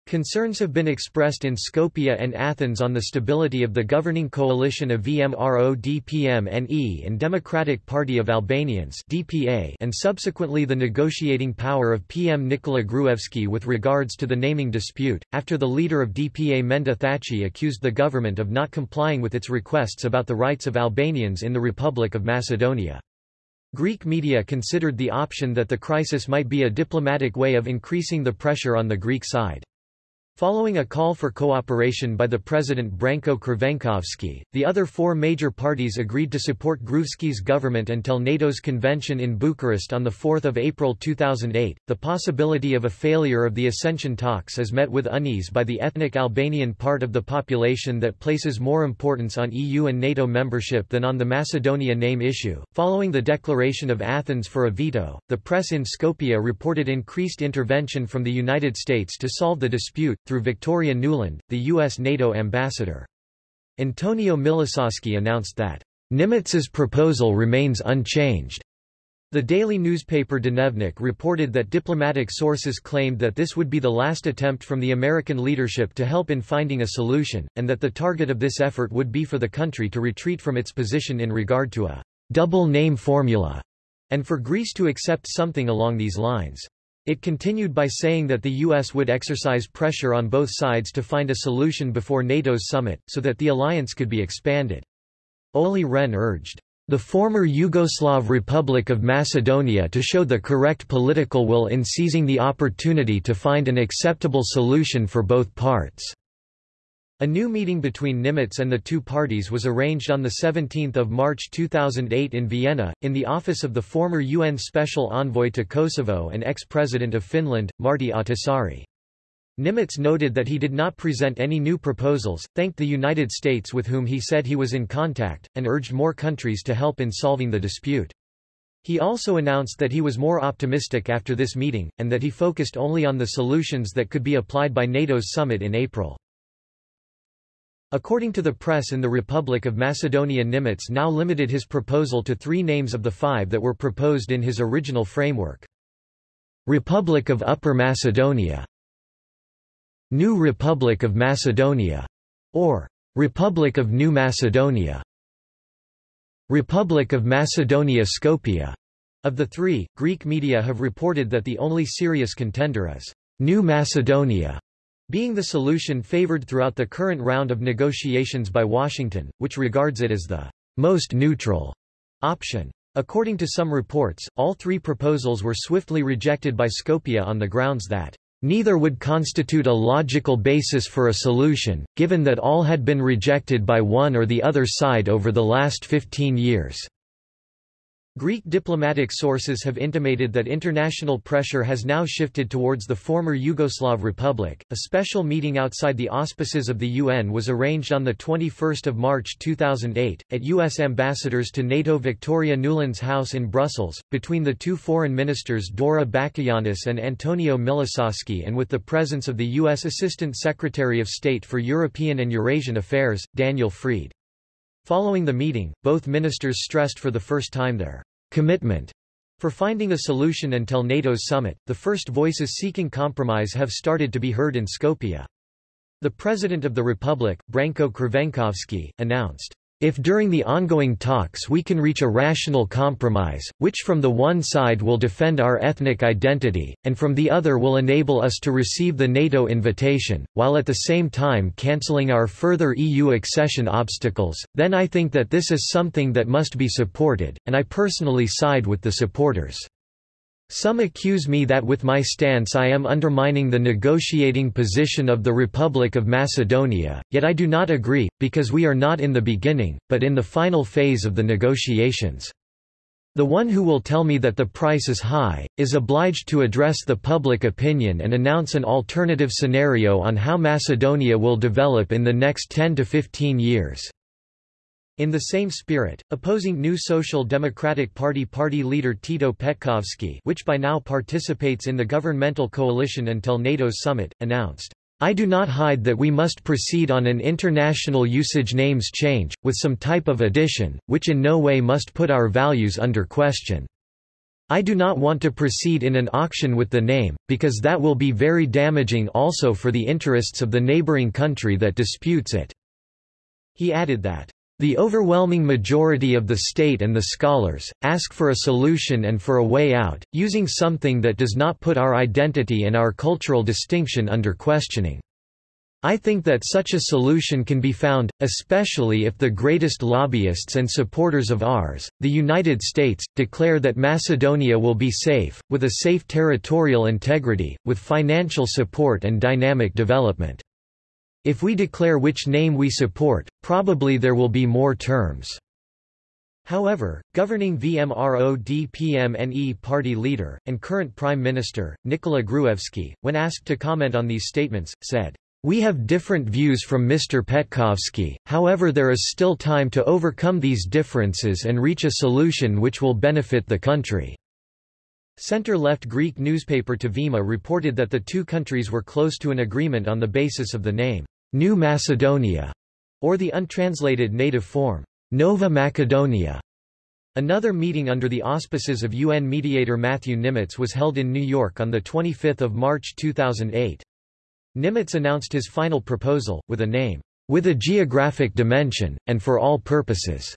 A: Concerns have been expressed in Skopje and Athens on the stability of the governing coalition of VMRO-DPM-NE and Democratic Party of Albanians DPA and subsequently the negotiating power of PM Nikola Gruevski with regards to the naming dispute, after the leader of DPA Menduh Thaçi accused the government of not complying with its requests about the rights of Albanians in the Republic of Macedonia. Greek media considered the option that the crisis might be a diplomatic way of increasing the pressure on the Greek side. Following a call for cooperation by the President Branko Crvenkovski, the other four major parties agreed to support Gruevski's government until NATO's convention in Bucharest on 4 April 2008. The possibility of a failure of the accession talks is met with unease by the ethnic Albanian part of the population that places more importance on EU and NATO membership than on the Macedonia name issue. Following the declaration of Athens for a veto, the press in Skopje reported increased intervention from the United States to solve the dispute through Victoria Nuland, the U.S. NATO ambassador. Antonio Milososki announced that, Nimetz's proposal remains unchanged. The daily newspaper Dnevnik reported that diplomatic sources claimed that this would be the last attempt from the American leadership to help in finding a solution, and that the target of this effort would be for the country to retreat from its position in regard to a double name formula, and for Greece to accept something along these lines. It continued by saying that the U.S. would exercise pressure on both sides to find a solution before NATO's summit, so that the alliance could be expanded. Olli Rehn urged, "...the former Yugoslav Republic of Macedonia to show the correct political will in seizing the opportunity to find an acceptable solution for both parts." A new meeting between Nimetz and the two parties was arranged on 17 March 2008 in Vienna, in the office of the former UN Special Envoy to Kosovo and ex-president of Finland, Martti Ahtisaari. Nimetz noted that he did not present any new proposals, thanked the United States with whom he said he was in contact, and urged more countries to help in solving the dispute. He also announced that he was more optimistic after this meeting, and that he focused only on the solutions that could be applied by NATO's summit in April. According to the press in the Republic of Macedonia Nimetz now limited his proposal to three names of the five that were proposed in his original framework. Republic of Upper Macedonia New Republic of Macedonia, or Republic of New Macedonia. Republic of Macedonia Skopje. Of the three, Greek media have reported that the only serious contender is New Macedonia, being the solution favored throughout the current round of negotiations by Washington, which regards it as the most neutral option. According to some reports, all three proposals were swiftly rejected by Skopje on the grounds that Neither would constitute a logical basis for a solution, given that all had been rejected by one or the other side over the last 15 years. Greek diplomatic sources have intimated that international pressure has now shifted towards the former Yugoslav Republic. A special meeting outside the auspices of the UN was arranged on the 21st of March 2008 at US ambassadors to NATO Victoria Nuland's house in Brussels between the two foreign ministers Dora Bakoyannis and Antonio Milososki and with the presence of the US Assistant Secretary of State for European and Eurasian Affairs Daniel Fried. Following the meeting, both ministers stressed for the first time their commitment for finding a solution until NATO's summit. The first voices seeking compromise have started to be heard in Skopje. The President of the Republic, Branko Crvenkovski, announced, if during the ongoing talks we can reach a rational compromise, which from the one side will defend our ethnic identity, and from the other will enable us to receive the NATO invitation, while at the same time cancelling our further EU accession obstacles, then I think that this is something that must be supported, and I personally side with the supporters. Some accuse me that with my stance I am undermining the negotiating position of the Republic of Macedonia, yet I do not agree, because we are not in the beginning, but in the final phase of the negotiations. The one who will tell me that the price is high, is obliged to address the public opinion and announce an alternative scenario on how Macedonia will develop in the next 10 to 15 years. In the same spirit, opposing New Social Democratic Party party leader Tito Petkovski which by now participates in the governmental coalition until NATO's summit, announced, I do not hide that we must proceed on an international usage names change, with some type of addition, which in no way must put our values under question. I do not want to proceed in an auction with the name, because that will be very damaging also for the interests of the neighboring country that disputes it. He added that the overwhelming majority of the state and the scholars, ask for a solution and for a way out, using something that does not put our identity and our cultural distinction under questioning. I think that such a solution can be found, especially if the greatest lobbyists and supporters of ours, the United States, declare that Macedonia will be safe, with a safe territorial integrity, with financial support and dynamic development. If we declare which name we support, probably there will be more terms. However, governing VMRO-DPMNE party leader, and current Prime Minister, Nikola Gruevski, when asked to comment on these statements, said, We have different views from Mr. Petkovski, however there is still time to overcome these differences and reach a solution which will benefit the country. Center-left Greek newspaper To Vima reported that the two countries were close to an agreement on the basis of the name. New Macedonia, or the untranslated native form, Nova Macedonia. Another meeting under the auspices of UN mediator Matthew Nimetz was held in New York on 25 March 2008. Nimetz announced his final proposal, with a name, with a geographic dimension, and for all purposes.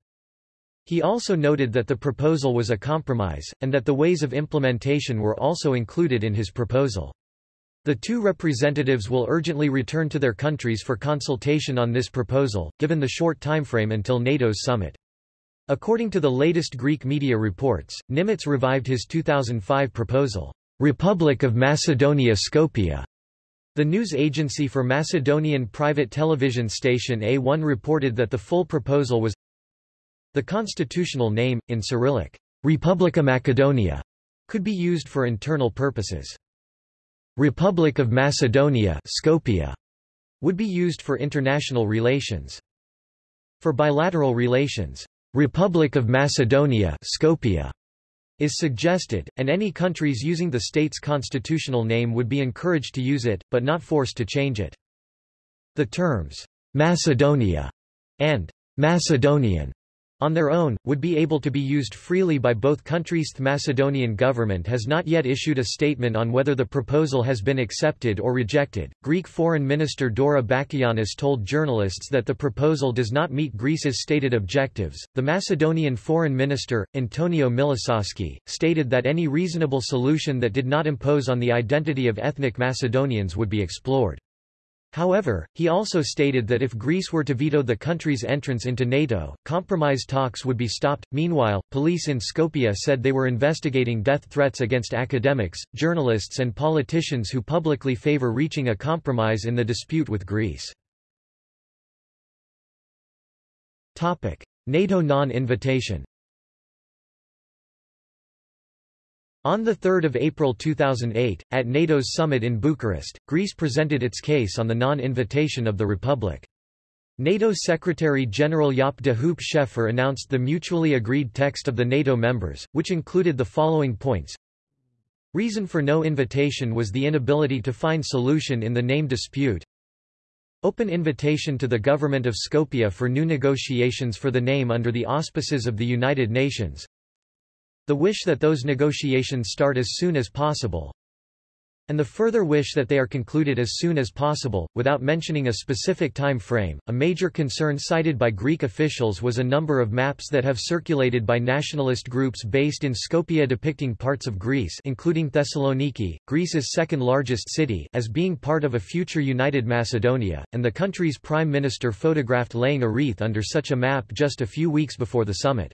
A: He also noted that the proposal was a compromise, and that the ways of implementation were also included in his proposal. The two representatives will urgently return to their countries for consultation on this proposal, given the short timeframe until NATO's summit. According to the latest Greek media reports, Nimetz revived his 2005 proposal, Republic of Macedonia Skopje. The news agency for Macedonian private television station A1 reported that the full proposal was the constitutional name, in Cyrillic, Republika Macedonia, could be used for internal purposes. Republic of Macedonia Skopje would be used for international relations. For bilateral relations, Republic of Macedonia Skopje is suggested, and any countries using the state's constitutional name would be encouraged to use it, but not forced to change it. The terms, Macedonia and Macedonian on their own, would be able to be used freely by both countries. The Macedonian government has not yet issued a statement on whether the proposal has been accepted or rejected. Greek Foreign Minister Dora Bakoyannis told journalists that the proposal does not meet Greece's stated objectives. The Macedonian Foreign Minister, Antonio Milososki, stated that any reasonable solution that did not impose on the identity of ethnic Macedonians would be explored. However, he also stated that if Greece were to veto the country's entrance into NATO, compromise talks would be stopped. Meanwhile, police in Skopje said they were investigating death threats against academics, journalists, and politicians who publicly favor reaching a compromise in the dispute with Greece. Topic: NATO non-invitation. On 3 April 2008, at NATO's summit in Bucharest, Greece presented its case on the non-invitation of the Republic. NATO Secretary-General Jaap de Hoop Scheffer announced the mutually agreed text of the NATO members, which included the following points. Reason for no invitation was the inability to find solution in the name dispute. Open invitation to the government of Skopje for new negotiations for the name under the auspices of the United Nations. The wish that those negotiations start as soon as possible, and the further wish that they are concluded as soon as possible, without mentioning a specific time frame. A major concern cited by Greek officials was a number of maps that have circulated by nationalist groups based in Skopje depicting parts of Greece including Thessaloniki, Greece's second largest city as being part of a future united Macedonia, and the country's prime minister photographed laying a wreath under such a map just a few weeks before the summit.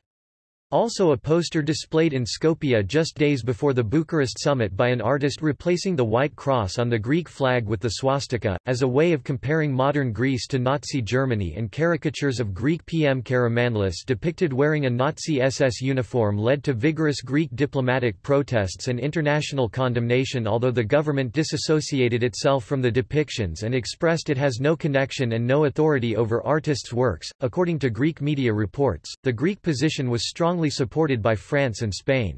A: Also a poster displayed in Skopje just days before the Bucharest summit by an artist replacing the White Cross on the Greek flag with the swastika, as a way of comparing modern Greece to Nazi Germany and caricatures of Greek PM Karamanlis depicted wearing a Nazi SS uniform led to vigorous Greek diplomatic protests and international condemnation although the government disassociated itself from the depictions and expressed it has no connection and no authority over artists' works. According to Greek media reports, the Greek position was strongly strongly supported by France and Spain.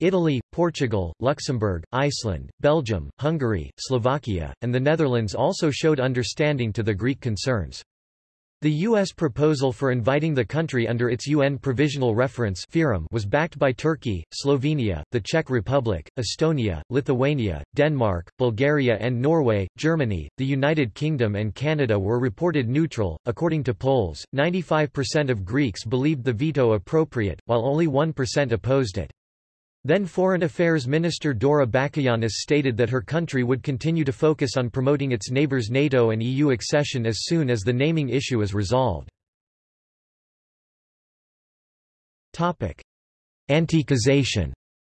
A: Italy, Portugal, Luxembourg, Iceland, Belgium, Hungary, Slovakia, and the Netherlands also showed understanding to the Greek concerns. The U.S. proposal for inviting the country under its UN Provisional Reference was backed by Turkey, Slovenia, the Czech Republic, Estonia, Lithuania, Denmark, Bulgaria and Norway. Germany, the United Kingdom and Canada were reported neutral. According to polls, 95% of Greeks believed the veto appropriate, while only 1% opposed it. Then Foreign Affairs Minister Dora Bakoyannis stated that her country would continue to focus on promoting its neighbors' NATO and EU accession as soon as the naming issue is resolved. Antiquization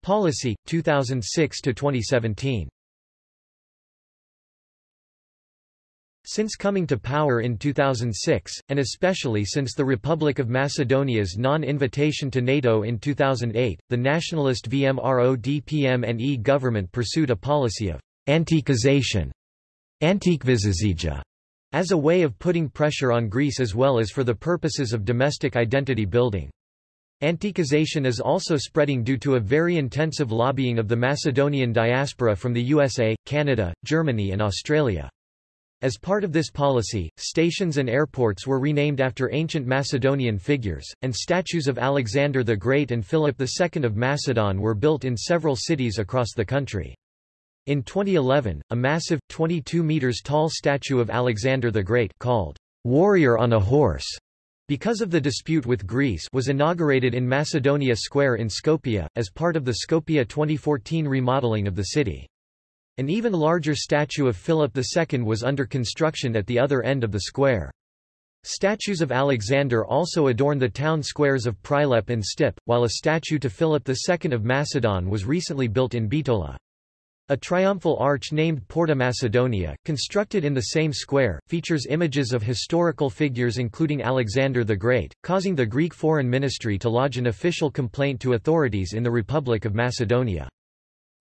A: policy, 2006–2017 Since coming to power in 2006, and especially since the Republic of Macedonia's non-invitation to NATO in 2008, the nationalist VMRO-DPMNE government pursued a policy of antiquization as a way of putting pressure on Greece as well as for the purposes of domestic identity building. Antiquization is also spreading due to a very intensive lobbying of the Macedonian diaspora from the USA, Canada, Germany and Australia. As part of this policy, stations and airports were renamed after ancient Macedonian figures, and statues of Alexander the Great and Philip II of Macedon were built in several cities across the country. In 2011, a massive, 22 meters tall statue of Alexander the Great called Warrior on a Horse because of the dispute with Greece was inaugurated in Macedonia Square in Skopje, as part of the Skopje 2014 remodeling of the city. An even larger statue of Philip II was under construction at the other end of the square. Statues of Alexander also adorn the town squares of Prilep and Stip, while a statue to Philip II of Macedon was recently built in Bitola. A triumphal arch named Porta Macedonia, constructed in the same square, features images of historical figures including Alexander the Great, causing the Greek Foreign Ministry to lodge an official complaint to authorities in the Republic of Macedonia.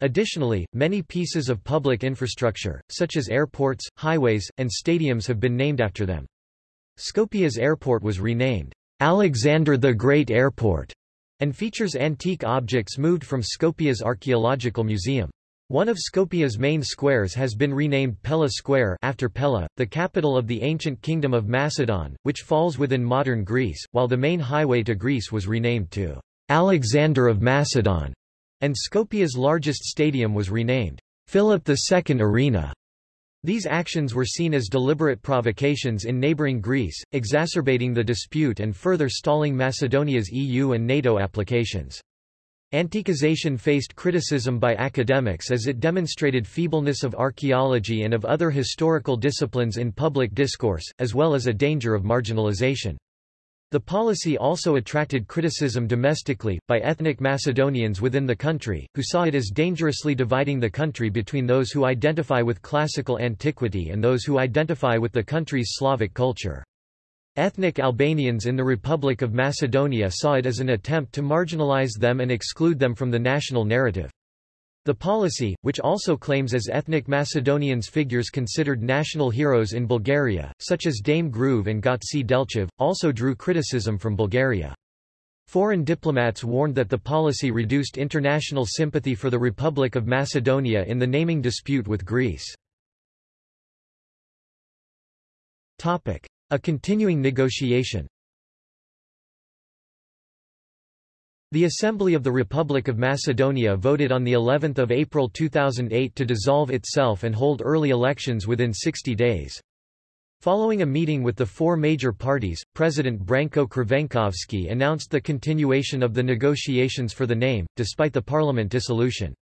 A: Additionally, many pieces of public infrastructure, such as airports, highways, and stadiums have been named after them. Skopje's airport was renamed Alexander the Great Airport and features antique objects moved from Skopje's archaeological museum. One of Skopje's main squares has been renamed Pella Square after Pella, the capital of the ancient kingdom of Macedon, which falls within modern Greece, while the main highway to Greece was renamed to Alexander of Macedon, and Skopje's largest stadium was renamed Philip II Arena. These actions were seen as deliberate provocations in neighboring Greece, exacerbating the dispute and further stalling Macedonia's EU and NATO applications. Antiquization faced criticism by academics as it demonstrated feebleness of archaeology and of other historical disciplines in public discourse, as well as a danger of marginalization. The policy also attracted criticism domestically, by ethnic Macedonians within the country, who saw it as dangerously dividing the country between those who identify with classical antiquity and those who identify with the country's Slavic culture. Ethnic Albanians in the Republic of Macedonia saw it as an attempt to marginalize them and exclude them from the national narrative. The policy, which also claims as ethnic Macedonians figures considered national heroes in Bulgaria, such as Dame Gruev and Gotse Delchev, also drew criticism from Bulgaria. Foreign diplomats warned that the policy reduced international sympathy for the Republic of Macedonia in the naming dispute with Greece. A continuing negotiation The Assembly of the Republic of Macedonia voted on the 11th of April 2008 to dissolve itself and hold early elections within 60 days. Following a meeting with the four major parties, President Branko Crvenkovski announced the continuation of the negotiations for the name, despite the parliament dissolution.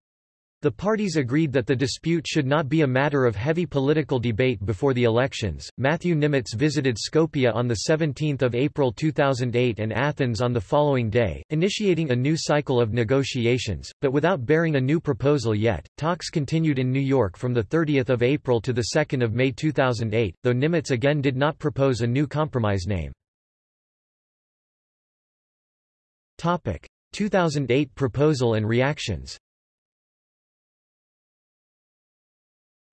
A: The parties agreed that the dispute should not be a matter of heavy political debate before the elections. Matthew Nimetz visited Skopje on the 17th of April 2008 and Athens on the following day, initiating a new cycle of negotiations, but without bearing a new proposal yet. Talks continued in New York from the 30th of April to the 2nd of May 2008, though Nimetz again did not propose a new compromise name. Topic: 2008 proposal and reactions.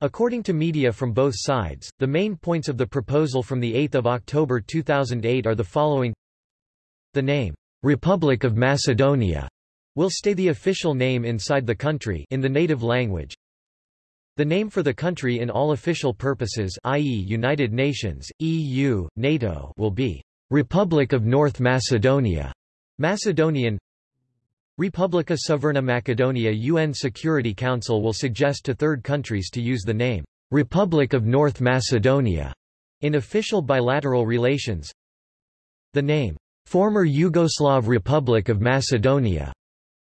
A: According to media from both sides, the main points of the proposal from 8 October 2008 are the following The name, Republic of Macedonia, will stay the official name inside the country in the native language. The name for the country in all official purposes i.e. United Nations, EU, NATO will be Republic of North Macedonia, Macedonian Republika Sjeverna Macedonia UN Security Council will suggest to third countries to use the name, Republic of North Macedonia, in official bilateral relations. The name, former Yugoslav Republic of Macedonia,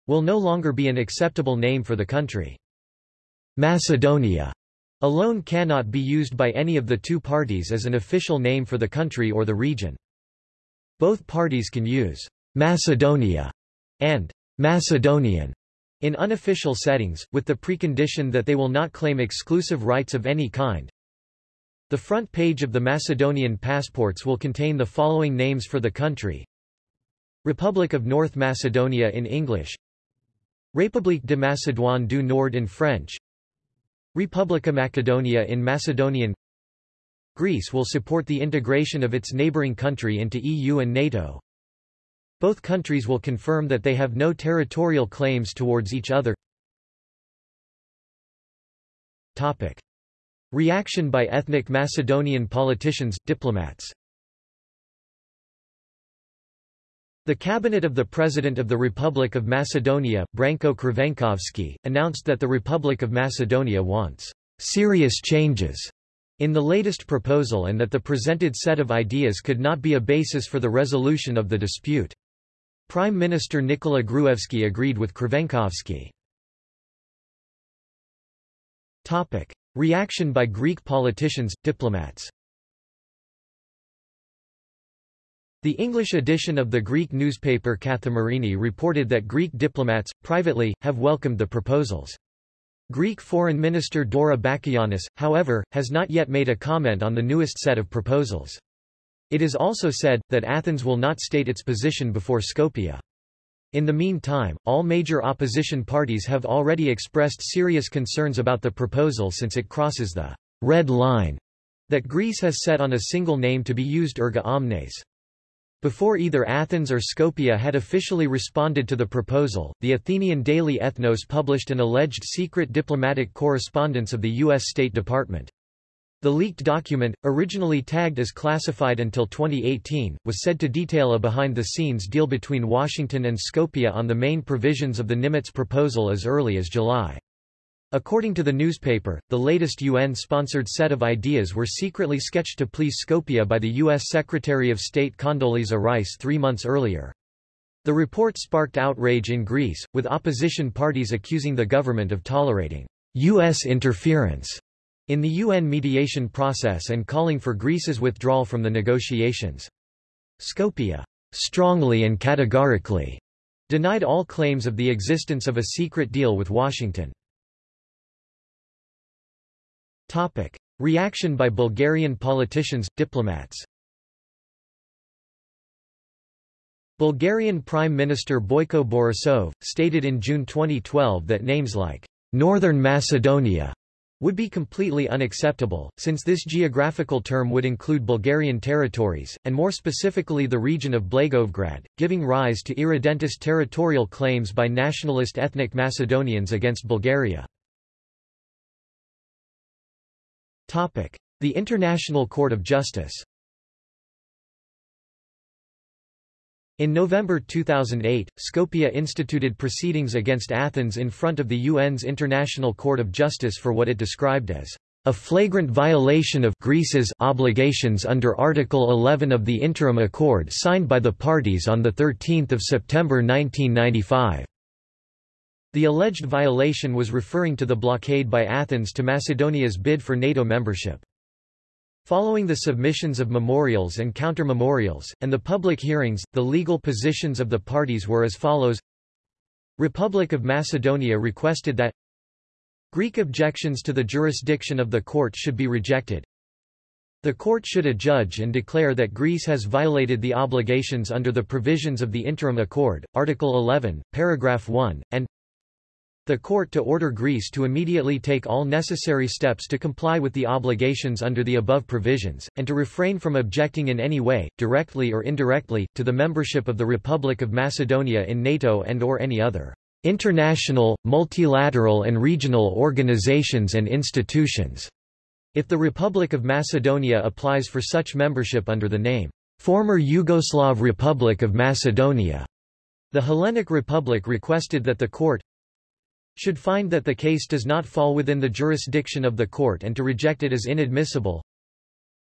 A: will no longer be an acceptable name for the country. Macedonia alone cannot be used by any of the two parties as an official name for the country or the region. Both parties can use Macedonia and Macedonian in unofficial settings, with the precondition that they will not claim exclusive rights of any kind. The front page of the Macedonian passports will contain the following names for the country. Republic of North Macedonia in English République de Macédoine du Nord in French Republika Macedonia in Macedonian Greece will support the integration of its neighboring country into EU and NATO. Both countries will confirm that they have no territorial claims towards each other. Topic. Reaction by ethnic Macedonian politicians, diplomats The cabinet of the President of the Republic of Macedonia, Branko Crvenkovski, announced that the Republic of Macedonia wants serious changes in the latest proposal and that the presented set of ideas could not be a basis for the resolution of the dispute. Prime Minister Nikola Gruevski agreed with Crvenkovski. Topic. Reaction by Greek politicians, diplomats The English edition of the Greek newspaper Kathimerini reported that Greek diplomats, privately, have welcomed the proposals. Greek Foreign Minister Dora Bakoyannis, however, has not yet made a comment on the newest set of proposals. It is also said, that Athens will not state its position before Skopje. In the meantime, all major opposition parties have already expressed serious concerns about the proposal since it crosses the red line that Greece has set on a single name to be used erga omnes. Before either Athens or Skopje had officially responded to the proposal, the Athenian daily Ethnos published an alleged secret diplomatic correspondence of the U.S. State Department. The leaked document, originally tagged as classified until 2018, was said to detail a behind-the-scenes deal between Washington and Skopje on the main provisions of the Nimetz proposal as early as July. According to the newspaper, the latest UN-sponsored set of ideas were secretly sketched to please Skopje by the U.S. Secretary of State Condoleezza Rice three months earlier. The report sparked outrage in Greece, with opposition parties accusing the government of tolerating U.S. interference in the UN mediation process and calling for Greece's withdrawal from the negotiations. Skopje strongly and categorically denied all claims of the existence of a secret deal with Washington. Topic. Reaction by Bulgarian politicians, diplomats Bulgarian Prime Minister Boyko Borisov, stated in June 2012 that names like Northern Macedonia would be completely unacceptable, since this geographical term would include Bulgarian territories, and more specifically the region of Blagoevgrad, giving rise to irredentist territorial claims by nationalist ethnic Macedonians against Bulgaria. The International Court of Justice In November 2008, Skopje instituted proceedings against Athens in front of the UN's International Court of Justice for what it described as a flagrant violation of Greece's obligations under Article 11 of the Interim Accord signed by the parties on 13 September 1995. The alleged violation was referring to the blockade by Athens to Macedonia's bid for NATO membership. Following the submissions of memorials and counter-memorials, and the public hearings, the legal positions of the parties were as follows Republic of Macedonia requested that Greek objections to the jurisdiction of the court should be rejected. The court should adjudge and declare that Greece has violated the obligations under the provisions of the Interim Accord, Article 11, Paragraph 1, and the court to order Greece to immediately take all necessary steps to comply with the obligations under the above provisions, and to refrain from objecting in any way, directly or indirectly, to the membership of the Republic of Macedonia in NATO and or any other international, multilateral and regional organizations and institutions, if the Republic of Macedonia applies for such membership under the name, Former Yugoslav Republic of Macedonia. The Hellenic Republic requested that the court should find that the case does not fall within the jurisdiction of the court and to reject it as inadmissible.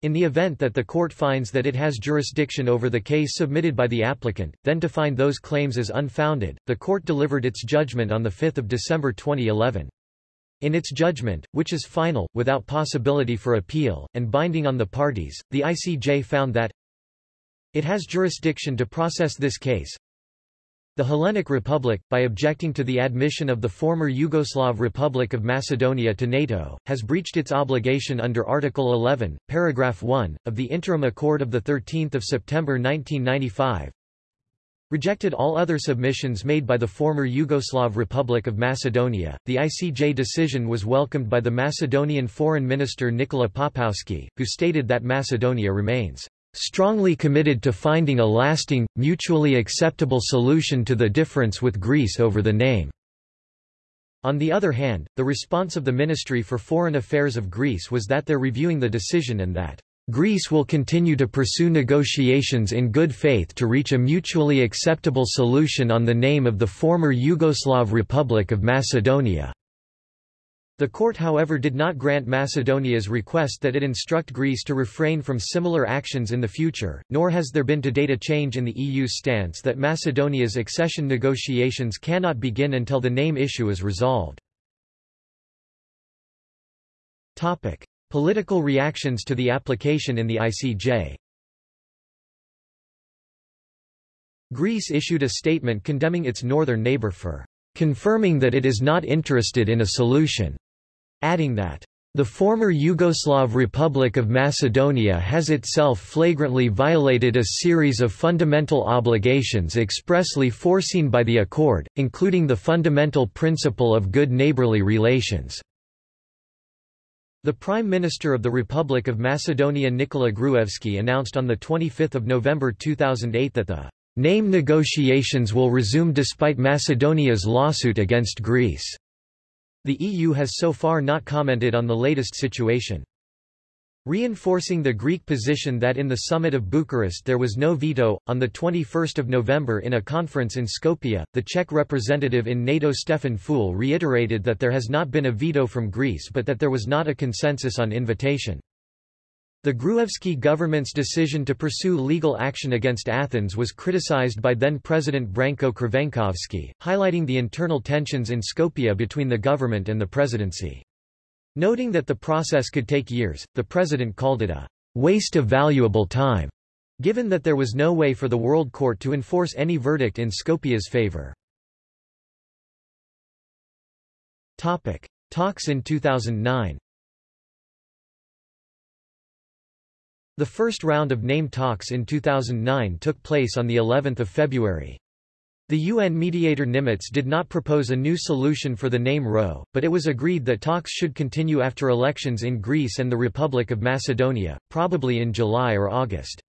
A: In the event that the court finds that it has jurisdiction over the case submitted by the applicant, then to find those claims as unfounded, the court delivered its judgment on 5 December 2011. In its judgment, which is final, without possibility for appeal, and binding on the parties, the ICJ found that it has jurisdiction to process this case, the Hellenic Republic, by objecting to the admission of the former Yugoslav Republic of Macedonia to NATO, has breached its obligation under Article 11, Paragraph 1, of the Interim Accord of 13 September 1995, rejected all other submissions made by the former Yugoslav Republic of Macedonia. The ICJ decision was welcomed by the Macedonian Foreign Minister Nikola Poposki, who stated that Macedonia remains strongly committed to finding a lasting, mutually acceptable solution to the difference with Greece over the name. On the other hand, the response of the Ministry for Foreign Affairs of Greece was that they're reviewing the decision and that Greece will continue to pursue negotiations in good faith to reach a mutually acceptable solution on the name of the former Yugoslav Republic of Macedonia. The court however did not grant Macedonia's request that it instruct Greece to refrain from similar actions in the future, nor has there been to date a change in the EU's stance that Macedonia's accession negotiations cannot begin until the name issue is resolved. Topic. Political reactions to the application in the ICJ Greece issued a statement condemning its northern neighbor for confirming that it is not interested in a solution adding that the former Yugoslav Republic of Macedonia has itself flagrantly violated a series of fundamental obligations expressly foreseen by the accord, including the fundamental principle of good neighborly relations. The Prime Minister of the Republic of Macedonia Nikola Gruevski announced on 25 November 2008 that the name negotiations will resume despite Macedonia's lawsuit against Greece. The EU has so far not commented on the latest situation. Reinforcing the Greek position that in the summit of Bucharest there was no veto, on 21 November in a conference in Skopje, the Czech representative in NATO Stefan Füle reiterated that there has not been a veto from Greece but that there was not a consensus on invitation. The Gruevski government's decision to pursue legal action against Athens was criticized by then-President Branko Crvenkovski, highlighting the internal tensions in Skopje between the government and the presidency. Noting that the process could take years, the president called it a waste of valuable time, given that there was no way for the World Court to enforce any verdict in Skopje's favor. Topic. Talks in 2009 The first round of name talks in 2009 took place on the 11th of February. The UN mediator Nimetz did not propose a new solution for the name RO, but it was agreed that talks should continue after elections in Greece and the Republic of Macedonia, probably in July or August.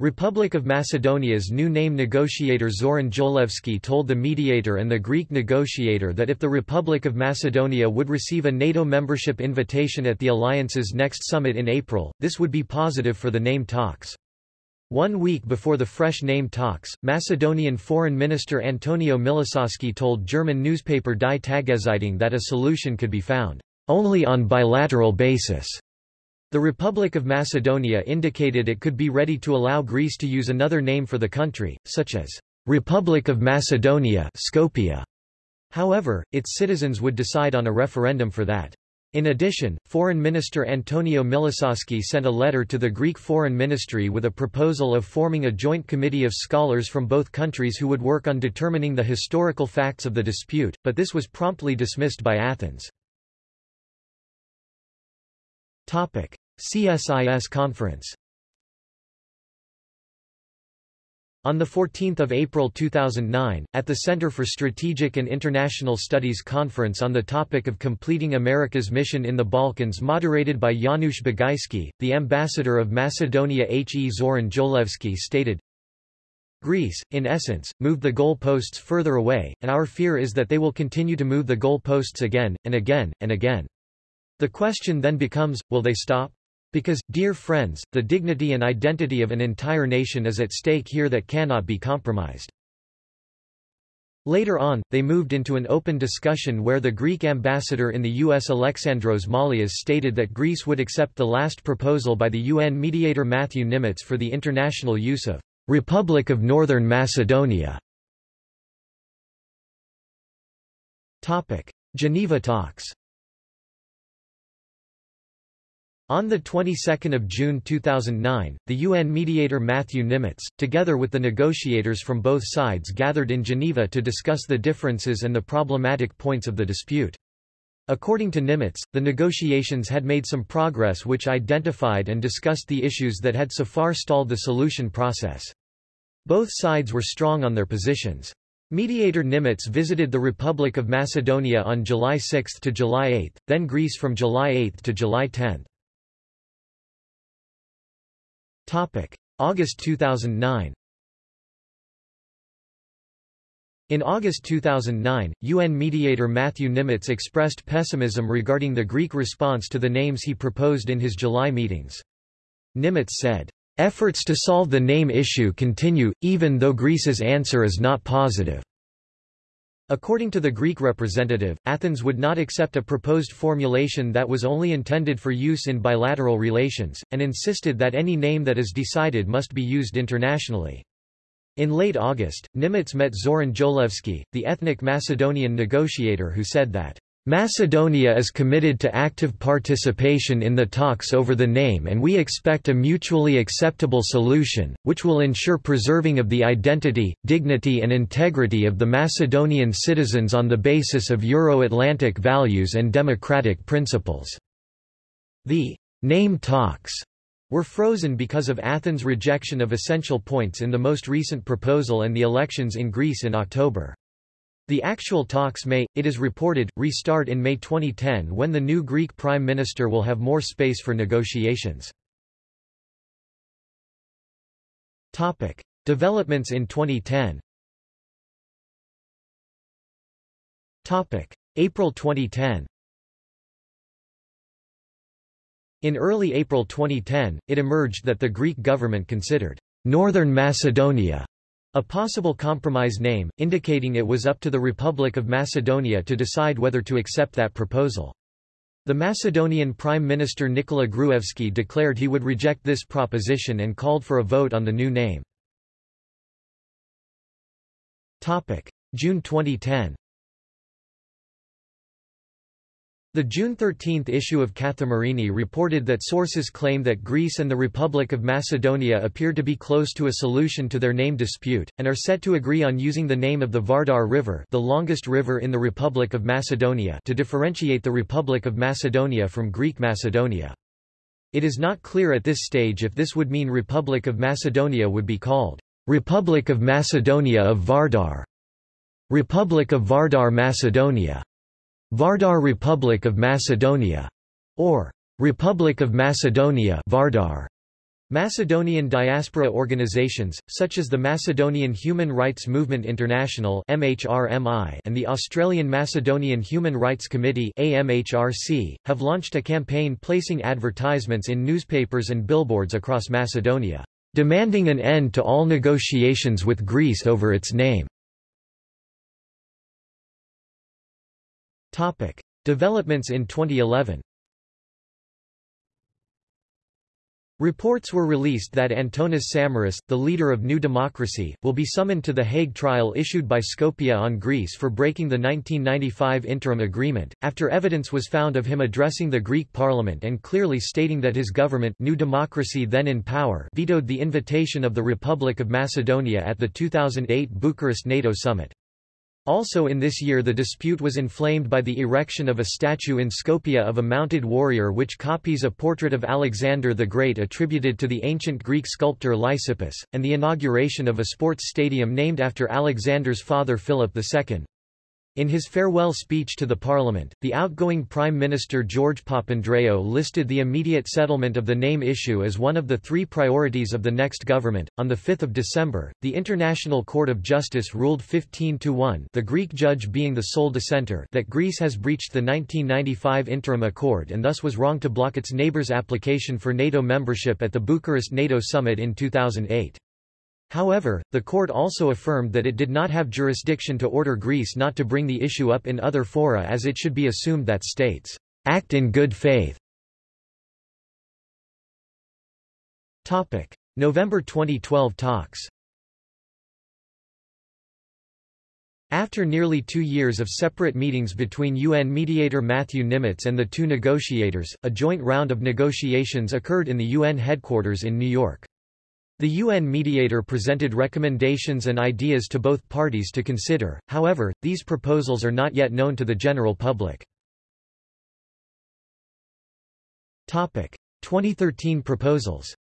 A: Republic of Macedonia's new name negotiator Zoran Jolevski told the mediator and the Greek negotiator that if the Republic of Macedonia would receive a NATO membership invitation at the alliance's next summit in April, this would be positive for the name talks. One week before the fresh name talks, Macedonian Foreign Minister Antonio Milososki told German newspaper Die Tageszeitung that a solution could be found only on bilateral basis. The Republic of Macedonia indicated it could be ready to allow Greece to use another name for the country, such as Republic of Macedonia Skopje. However, its citizens would decide on a referendum for that. In addition, Foreign Minister Antonio Milososki sent a letter to the Greek Foreign Ministry with a proposal of forming a joint committee of scholars from both countries who would work on determining the historical facts of the dispute, but this was promptly dismissed by Athens. CSIS conference On 14 April 2009, at the Center for Strategic and International Studies conference on the topic of completing America's mission in the Balkans moderated by Janusz Bugajski, the ambassador of Macedonia H. E. Zoran Jolevski stated, Greece, in essence, moved the goal posts further away, and our fear is that they will continue to move the goal posts again, and again, and again. The question then becomes, will they stop? Because, dear friends, the dignity and identity of an entire nation is at stake here that cannot be compromised. Later on, they moved into an open discussion where the Greek ambassador in the U.S. Alexandros Malias stated that Greece would accept the last proposal by the UN mediator Matthew Nimetz for the international use of Republic of Northern Macedonia. Geneva talks On the 22nd of June 2009, the UN mediator Matthew Nimetz, together with the negotiators from both sides gathered in Geneva to discuss the differences and the problematic points of the dispute. According to Nimetz, the negotiations had made some progress which identified and discussed the issues that had so far stalled the solution process. Both sides were strong on their positions. Mediator Nimetz visited the Republic of Macedonia on July 6 to July 8, then Greece from July 8 to July 10. Topic: August 2009. In August 2009, UN mediator Matthew Nimetz expressed pessimism regarding the Greek response to the names he proposed in his July meetings. Nimetz said, "...efforts to solve the name issue continue, even though Greece's answer is not positive." According to the Greek representative, Athens would not accept a proposed formulation that was only intended for use in bilateral relations, and insisted that any name that is decided must be used internationally. In late August, Nimetz met Zoran Jolevski, the ethnic Macedonian negotiator who said that Macedonia is committed to active participation in the talks over the name and we expect a mutually acceptable solution, which will ensure preserving of the identity, dignity and integrity of the Macedonian citizens on the basis of Euro-Atlantic values and democratic principles." The name talks were frozen because of Athens' rejection of essential points in the most recent proposal and the elections in Greece in October. The actual talks may, it is reported, restart in May 2010 when the new Greek Prime Minister will have more space for negotiations. Topic. Developments in 2010 Topic. April 2010 In early April 2010, it emerged that the Greek government considered Northern Macedonia a possible compromise name, indicating it was up to the Republic of Macedonia to decide whether to accept that proposal. The Macedonian Prime Minister Nikola Gruevski declared he would reject this proposition and called for a vote on the new name. June 2010 The June 13 issue of Kathimerini reported that sources claim that Greece and the Republic of Macedonia appear to be close to a solution to their name dispute, and are set to agree on using the name of the Vardar River the longest river in the Republic of Macedonia to differentiate the Republic of Macedonia from Greek Macedonia. It is not clear at this stage if this would mean Republic of Macedonia would be called Republic of Macedonia of Vardar, Republic of Vardar Macedonia, Vardar Republic of Macedonia, or Republic of Macedonia Vardar. Macedonian diaspora organizations, such as the Macedonian Human Rights Movement International MHRMI and the Australian Macedonian Human Rights Committee AMHRC, have launched a campaign placing advertisements in newspapers and billboards across Macedonia, demanding an end to all negotiations with Greece over its name. Topic. Developments in 2011 Reports were released that Antonis Samaras, the leader of New Democracy, will be summoned to the Hague trial issued by Skopje on Greece for breaking the 1995 interim agreement, after evidence was found of him addressing the Greek parliament and clearly stating that his government New Democracy then in power vetoed the invitation of the Republic of Macedonia at the 2008 Bucharest NATO summit. Also in this year the dispute was inflamed by the erection of a statue in Skopje of a mounted warrior which copies a portrait of Alexander the Great attributed to the ancient Greek sculptor Lysippus, and the inauguration of a sports stadium named after Alexander's father Philip II. In his farewell speech to the parliament, the outgoing Prime Minister George Papandreou listed the immediate settlement of the name issue as one of the three priorities of the next government. On the 5th of December, the International Court of Justice ruled 15 to 1, the Greek judge being the sole dissenter, that Greece has breached the 1995 interim accord and thus was wrong to block its neighbors' application for NATO membership at the Bucharest NATO summit in 2008. However, the court also affirmed that it did not have jurisdiction to order Greece not to bring the issue up in other fora as it should be assumed that states act in good faith. Topic: November 2012 talks. After nearly two years of separate meetings between UN mediator Matthew Nimetz and the two negotiators, a joint round of negotiations occurred in the UN headquarters in New York. The UN mediator presented recommendations and ideas to both parties to consider, however, these proposals are not yet known to the general public. 2013 proposals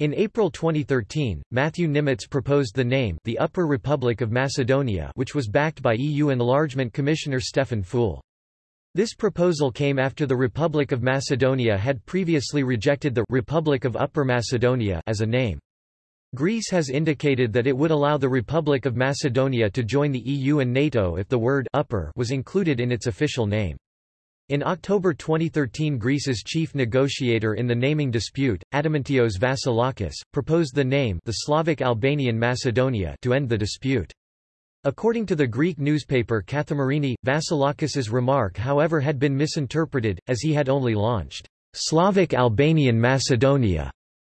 A: In April 2013, Matthew Nimetz proposed the name the Upper Republic of Macedonia which was backed by EU Enlargement Commissioner Stefan Füle. This proposal came after the Republic of Macedonia had previously rejected the Republic of Upper Macedonia as a name. Greece has indicated that it would allow the Republic of Macedonia to join the EU and NATO if the word upper was included in its official name. In October 2013 Greece's chief negotiator in the naming dispute, Adamantios Vasilakis, proposed the name the Slavic Albanian Macedonia to end the dispute. According to the Greek newspaper Kathimerini, Vasilakis's remark however had been misinterpreted, as he had only launched Slavic Albanian Macedonia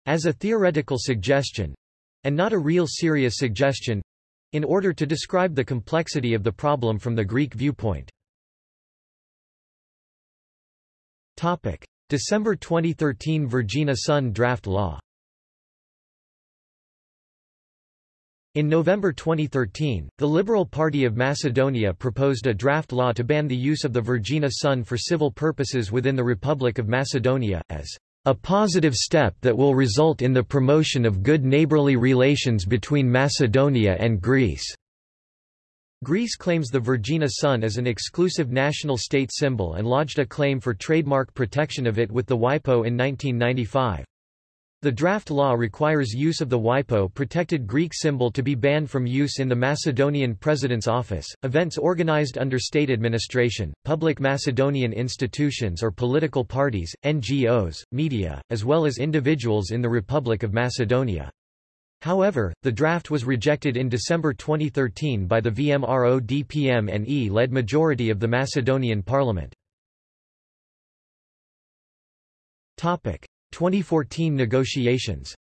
A: as a theoretical suggestion—and not a real serious suggestion—in order to describe the complexity of the problem from the Greek viewpoint. December 2013 Vergina Sun draft law In November 2013, the Liberal Party of Macedonia proposed a draft law to ban the use of the Vergina sun for civil purposes within the Republic of Macedonia, as a positive step that will result in the promotion of good neighborly relations between Macedonia and Greece." Greece claims the Vergina sun as an exclusive national state symbol and lodged a claim for trademark protection of it with the WIPO in 1995. The draft law requires use of the WIPO protected Greek symbol to be banned from use in the Macedonian President's office, events organized under state administration, public Macedonian institutions or political parties, NGOs, media, as well as individuals in the Republic of Macedonia. However, the draft was rejected in December 2013 by the VMRO-DPM-NE-led majority of the Macedonian parliament. 2014 negotiations.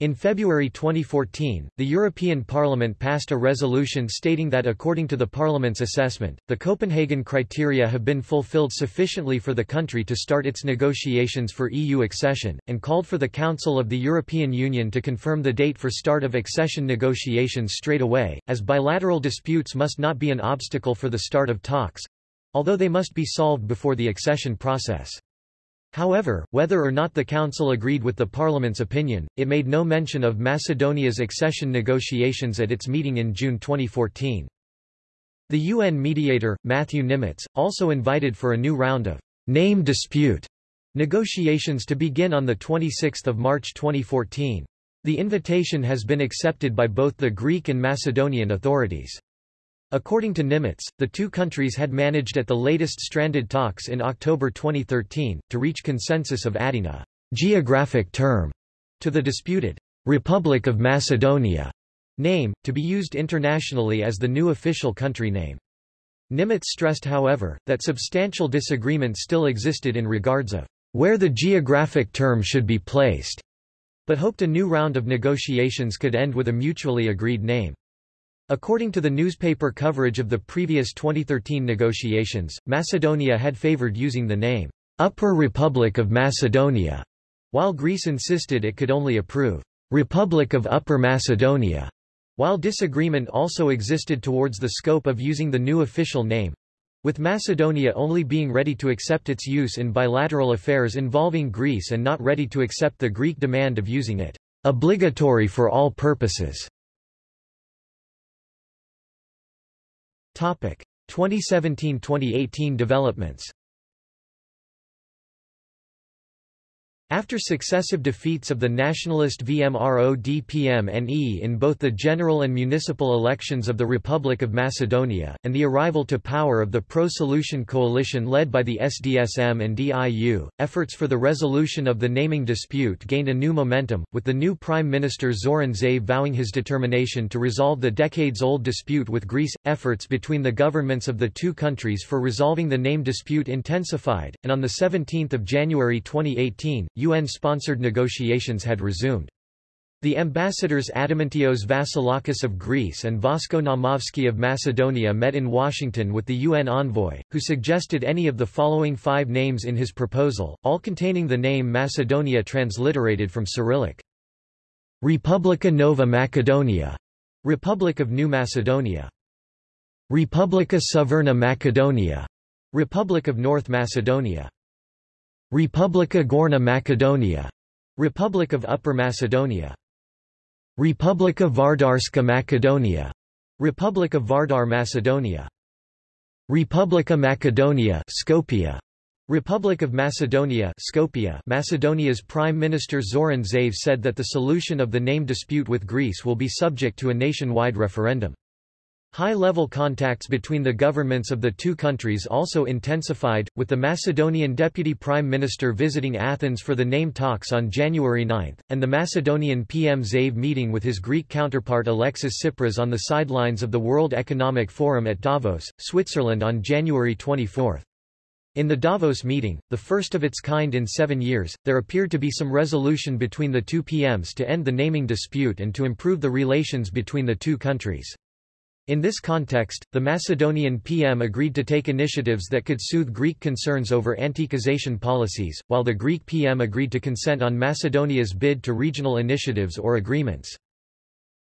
A: In February 2014, the European Parliament passed a resolution stating that according to the Parliament's assessment, the Copenhagen criteria have been fulfilled sufficiently for the country to start its negotiations for EU accession, and called for the Council of the European Union to confirm the date for start of accession negotiations straight away, as bilateral disputes must not be an obstacle for the start of talks—although they must be solved before the accession process. However, whether or not the Council agreed with the Parliament's opinion, it made no mention of Macedonia's accession negotiations at its meeting in June 2014. The UN mediator, Matthew Nimetz, also invited for a new round of name dispute negotiations to begin on 26 March 2014. The invitation has been accepted by both the Greek and Macedonian authorities. According to Nimetz, the two countries had managed at the latest stranded talks in October 2013, to reach consensus of adding a geographic term to the disputed Republic of Macedonia name, to be used internationally as the new official country name. Nimetz stressed however, that substantial disagreement still existed in regards of where the geographic term should be placed, but hoped a new round of negotiations could end with a mutually agreed name. According to the newspaper coverage of the previous 2013 negotiations, Macedonia had favored using the name, Upper Republic of Macedonia, while Greece insisted it could only approve, Republic of Upper Macedonia, while disagreement also existed towards the scope of using the new official name, with Macedonia only being ready to accept its use in bilateral affairs involving Greece and not ready to accept the Greek demand of using it obligatory for all purposes. 2017–2018 developments After successive defeats of the nationalist VMRO-DPM-NE in both the general and municipal elections of the Republic of Macedonia, and the arrival to power of the pro-solution coalition led by the SDSM and DIU, efforts for the resolution of the naming dispute gained a new momentum, with the new Prime Minister Zoran Zaev vowing his determination to resolve the decades-old dispute with Greece. Efforts between the governments of the two countries for resolving the name dispute intensified, and on 17 January 2018, UN-sponsored negotiations had resumed. The ambassadors Adamantios Vasilakis of Greece and Vasko Naumovski of Macedonia met in Washington with the UN envoy, who suggested any of the following five names in his proposal, all containing the name Macedonia transliterated from Cyrillic. Republika Nova Macedonia, Republic of New Macedonia. Republika Severna Macedonia, Republic of North Macedonia. Republika Gorna Macedonia, Republic of Upper Macedonia. Republika Vardarska Macedonia, Republic of Vardar Macedonia. Republika Macedonia Skopje, Republic of Macedonia Skopje Macedonia's Prime Minister Zoran Zaev said that the solution of the name dispute with Greece will be subject to a nationwide referendum. High-level contacts between the governments of the two countries also intensified, with the Macedonian Deputy Prime Minister visiting Athens for the name talks on January 9, and the Macedonian PM Zaev meeting with his Greek counterpart Alexis Tsipras on the sidelines of the World Economic Forum at Davos, Switzerland on January 24. In the Davos meeting, the first of its kind in seven years, there appeared to be some resolution between the two PMs to end the naming dispute and to improve the relations between the two countries. In this context, the Macedonian PM agreed to take initiatives that could soothe Greek concerns over anti-Caucasian policies, while the Greek PM agreed to consent on Macedonia's bid to regional initiatives or agreements.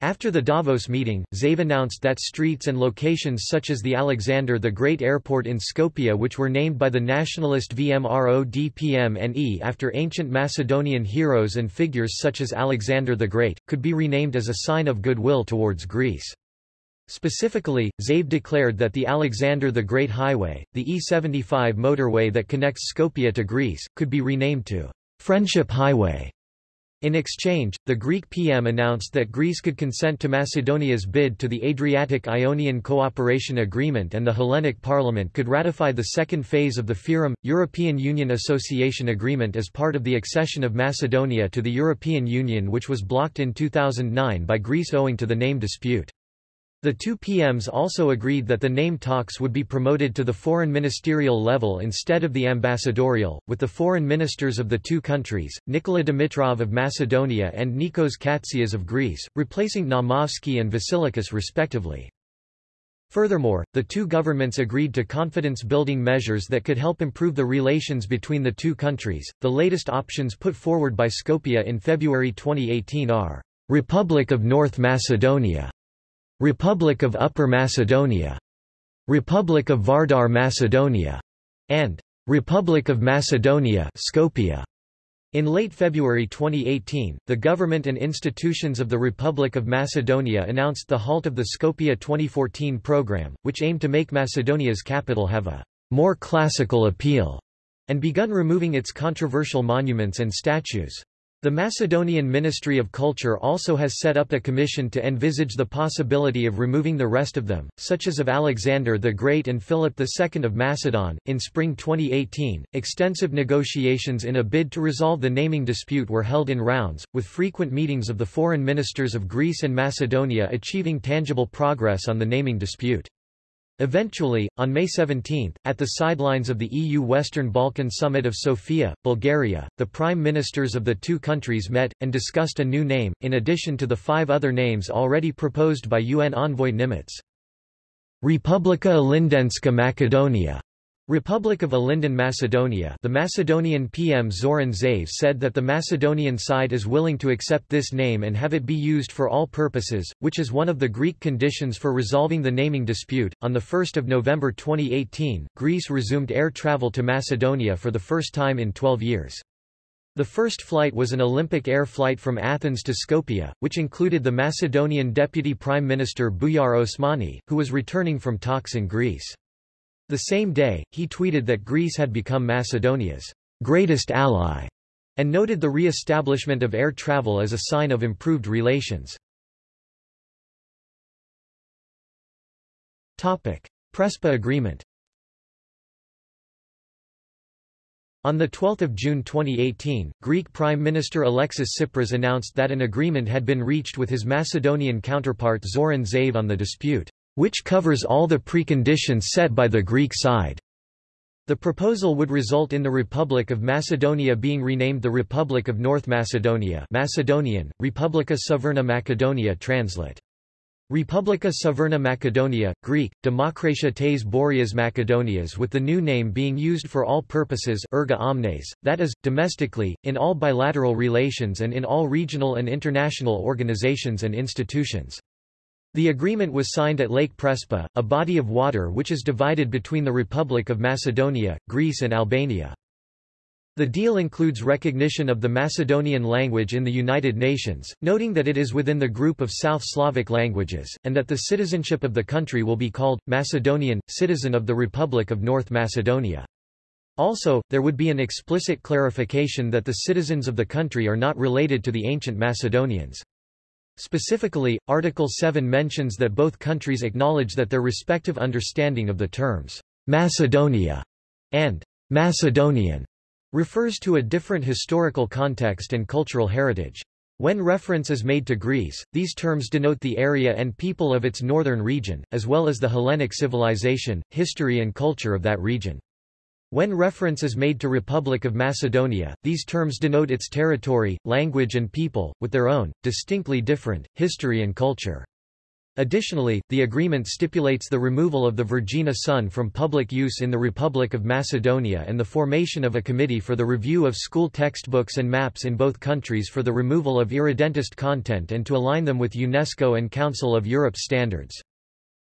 A: After the Davos meeting, Zaev announced that streets and locations such as the Alexander the Great Airport in Skopje which were named by the nationalist VMRO-DPMNE after ancient Macedonian heroes and figures such as Alexander the Great, could be renamed as a sign of goodwill towards Greece. Specifically, Zaev declared that the Alexander the Great Highway, the E75 motorway that connects Skopje to Greece, could be renamed to Friendship Highway. In exchange, the Greek PM announced that Greece could consent to Macedonia's bid to the Adriatic-Ionian Cooperation Agreement and the Hellenic Parliament could ratify the second phase of the FYROM, European Union Association Agreement as part of the accession of Macedonia to the European Union which was blocked in 2009 by Greece owing to the name dispute. The two PMs also agreed that the name talks would be promoted to the foreign ministerial level instead of the ambassadorial, with the foreign ministers of the two countries, Nikola Dimitrov of Macedonia and Nikos Kotzias of Greece, replacing Naumovski and Vasilakis respectively. Furthermore, the two governments agreed to confidence-building measures that could help improve the relations between the two countries. The latest options put forward by Skopje in February 2018 are Republic of North Macedonia Republic of Upper Macedonia, Republic of Vardar Macedonia, and Republic of Macedonia Skopje. In late February 2018, the government and institutions of the Republic of Macedonia announced the halt of the Skopje 2014 program, which aimed to make Macedonia's capital have a more classical appeal, and begun removing its controversial monuments and statues. The Macedonian Ministry of Culture also has set up a commission to envisage the possibility of removing the rest of them, such as of Alexander the Great and Philip II of Macedon. In spring 2018, extensive negotiations in a bid to resolve the naming dispute were held in rounds, with frequent meetings of the foreign ministers of Greece and Macedonia achieving tangible progress on the naming dispute. Eventually, on May 17, at the sidelines of the EU Western Balkan Summit of Sofia, Bulgaria, the prime ministers of the two countries met, and discussed a new name, in addition to the five other names already proposed by UN envoy Nimetz. Republika Ilindenska Macedonia Republic of Ilinden Macedonia the Macedonian PM Zoran Zaev said that the Macedonian side is willing to accept this name and have it be used for all purposes, which is one of the Greek conditions for resolving the naming dispute. On 1 November 2018, Greece resumed air travel to Macedonia for the first time in 12 years. The first flight was an Olympic air flight from Athens to Skopje, which included the Macedonian Deputy Prime Minister Bujar Osmani, who was returning from talks in Greece. The same day, he tweeted that Greece had become Macedonia's greatest ally, and noted the re-establishment of air travel as a sign of improved relations. Topic. Prespa Agreement On 12 June 2018, Greek Prime Minister Alexis Tsipras announced that an agreement had been reached with his Macedonian counterpart Zoran Zaev on the dispute which covers all the preconditions set by the Greek side. The proposal would result in the Republic of Macedonia being renamed the Republic of North Macedonia Macedonian, Republika Severna Macedonia translate. Republika Severna Macedonia, Greek, Demokratia tes Boreas Macedonias with the new name being used for all purposes erga omnes, that is, domestically, in all bilateral relations and in all regional and international organizations and institutions. The agreement was signed at Lake Prespa, a body of water which is divided between the Republic of Macedonia, Greece and Albania. The deal includes recognition of the Macedonian language in the United Nations, noting that it is within the group of South Slavic languages, and that the citizenship of the country will be called, Macedonian, citizen of the Republic of North Macedonia. Also, there would be an explicit clarification that the citizens of the country are not related to the ancient Macedonians. Specifically, Article 7 mentions that both countries acknowledge that their respective understanding of the terms Macedonia and Macedonian refers to a different historical context and cultural heritage. When reference is made to Greece, these terms denote the area and people of its northern region, as well as the Hellenic civilization, history and culture of that region. When reference is made to Republic of Macedonia, these terms denote its territory, language and people, with their own, distinctly different, history and culture. Additionally, the agreement stipulates the removal of the Vergina Sun from public use in the Republic of Macedonia and the formation of a committee for the review of school textbooks and maps in both countries for the removal of irredentist content and to align them with UNESCO and Council of Europe standards.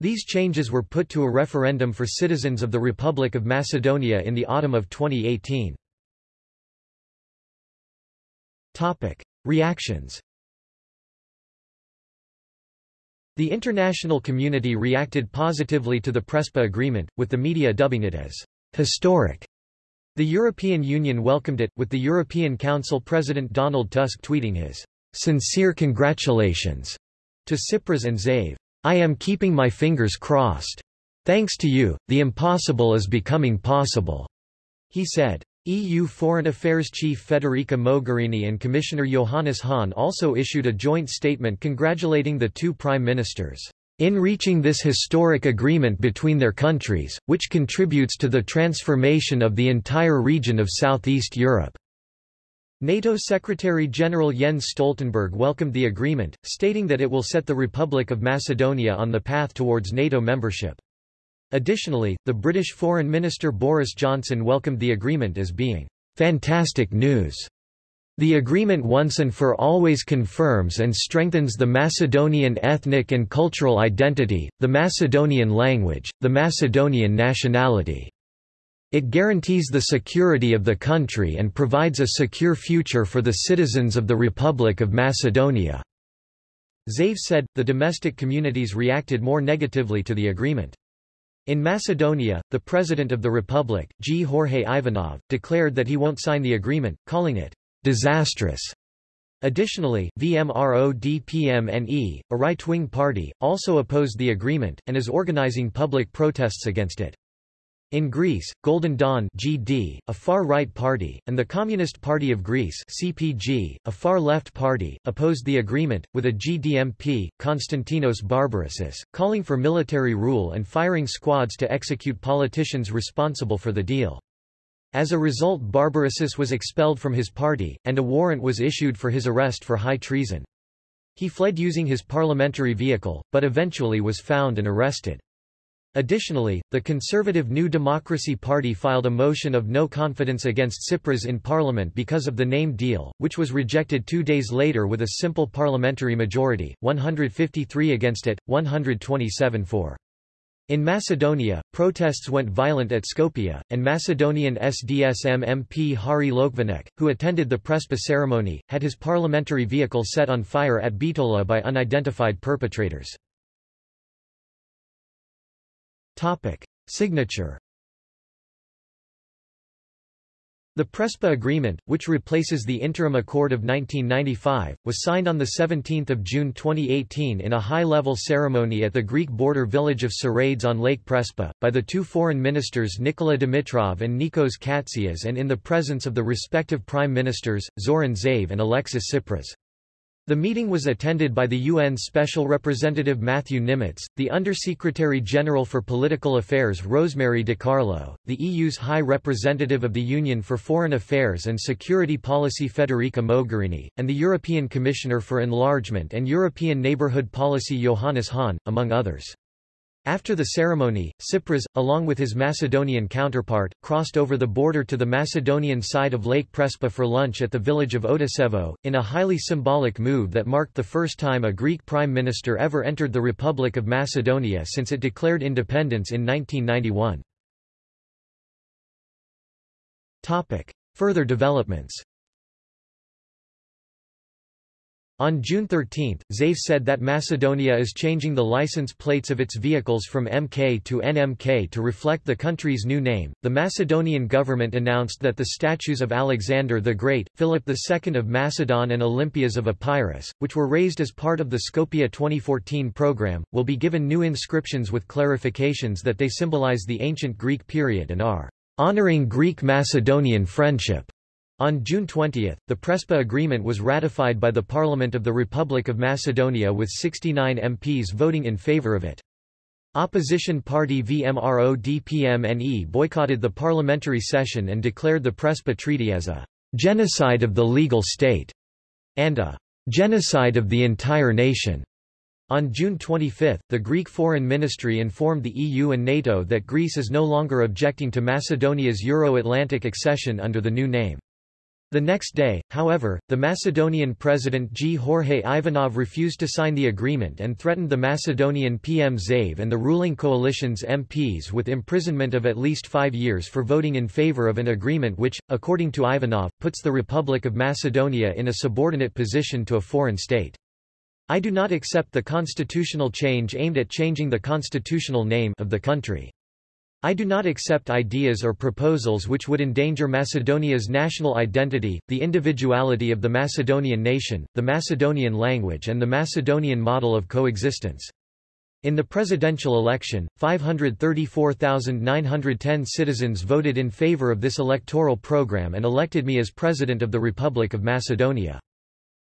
A: These changes were put to a referendum for citizens of the Republic of Macedonia in the autumn of 2018. Topic. Reactions The international community reacted positively to the Prespa agreement, with the media dubbing it as historic. The European Union welcomed it, with the European Council President Donald Tusk tweeting his sincere congratulations to Tsipras and Zaev. I am keeping my fingers crossed. Thanks to you, the impossible is becoming possible, he said. EU Foreign Affairs Chief Federica Mogherini and Commissioner Johannes Hahn also issued a joint statement congratulating the two prime ministers in reaching this historic agreement between their countries, which contributes to the transformation of the entire region of Southeast Europe. NATO Secretary-General Jens Stoltenberg welcomed the agreement, stating that it will set the Republic of Macedonia on the path towards NATO membership. Additionally, the British Foreign Minister Boris Johnson welcomed the agreement as being fantastic news. The agreement once and for always confirms and strengthens the Macedonian ethnic and cultural identity, the Macedonian language, the Macedonian nationality. It guarantees the security of the country and provides a secure future for the citizens of the Republic of Macedonia." Zaev said, the domestic communities reacted more negatively to the agreement. In Macedonia, the President of the Republic, Gjorge Ivanov, declared that he won't sign the agreement, calling it disastrous. Additionally, VMRO-DPMNE, a right-wing party, also opposed the agreement, and is organizing public protests against it. In Greece, Golden Dawn GD, a far-right party, and the Communist Party of Greece CPG, a far-left party, opposed the agreement, with a GDMP, Konstantinos Barbarousis, calling for military rule and firing squads to execute politicians responsible for the deal. As a result Barbarousis was expelled from his party, and a warrant was issued for his arrest for high treason. He fled using his parliamentary vehicle, but eventually was found and arrested. Additionally, the conservative New Democracy Party filed a motion of no confidence against Tsipras in parliament because of the name deal, which was rejected two days later with a simple parliamentary majority, 153 against it, 127 for. In Macedonia, protests went violent at Skopje, and Macedonian SDSM MP Hari Lokvenec, who attended the Prespa ceremony, had his parliamentary vehicle set on fire at Bitola by unidentified perpetrators. Topic. Signature The Prespa Agreement, which replaces the Interim Accord of 1995, was signed on 17 June 2018 in a high-level ceremony at the Greek border village of Psarades on Lake Prespa, by the two foreign ministers Nikola Dimitrov and Nikos Kotzias and in the presence of the respective prime ministers, Zoran Zaev and Alexis Tsipras. The meeting was attended by the UN Special Representative Matthew Nimetz, the Undersecretary General for Political Affairs Rosemary DiCarlo, the EU's High Representative of the Union for Foreign Affairs and Security Policy Federica Mogherini, and the European Commissioner for Enlargement and European Neighbourhood Policy Johannes Hahn, among others. After the ceremony, Tsipras, along with his Macedonian counterpart, crossed over the border to the Macedonian side of Lake Prespa for lunch at the village of Otisevo, in a highly symbolic move that marked the first time a Greek prime minister ever entered the Republic of Macedonia since it declared independence in 1991. Further developments On June 13, Zaev said that Macedonia is changing the license plates of its vehicles from MK to NMK to reflect the country's new name. The Macedonian government announced that the statues of Alexander the Great, Philip II of Macedon, and Olympias of Epirus, which were raised as part of the Skopje 2014 program, will be given new inscriptions with clarifications that they symbolize the ancient Greek period and are honoring Greek-Macedonian friendship. On June 20, the Prespa Agreement was ratified by the Parliament of the Republic of Macedonia with 69 MPs voting in favour of it. Opposition party VMRO-DPMNE boycotted the parliamentary session and declared the Prespa Treaty as a genocide of the legal state and a genocide of the entire nation. On June 25, the Greek Foreign Ministry informed the EU and NATO that Greece is no longer objecting to Macedonia's Euro-Atlantic accession under the new name. The next day, however, the Macedonian president Gjorge Ivanov refused to sign the agreement and threatened the Macedonian PM Zaev and the ruling coalition's MPs with imprisonment of at least five years for voting in favor of an agreement which, according to Ivanov, puts the Republic of Macedonia in a subordinate position to a foreign state. I do not accept the constitutional change aimed at changing the constitutional name of the country. I do not accept ideas or proposals which would endanger Macedonia's national identity, the individuality of the Macedonian nation, the Macedonian language and the Macedonian model of coexistence. In the presidential election, 534,910 citizens voted in favor of this electoral program and elected me as President of the Republic of Macedonia.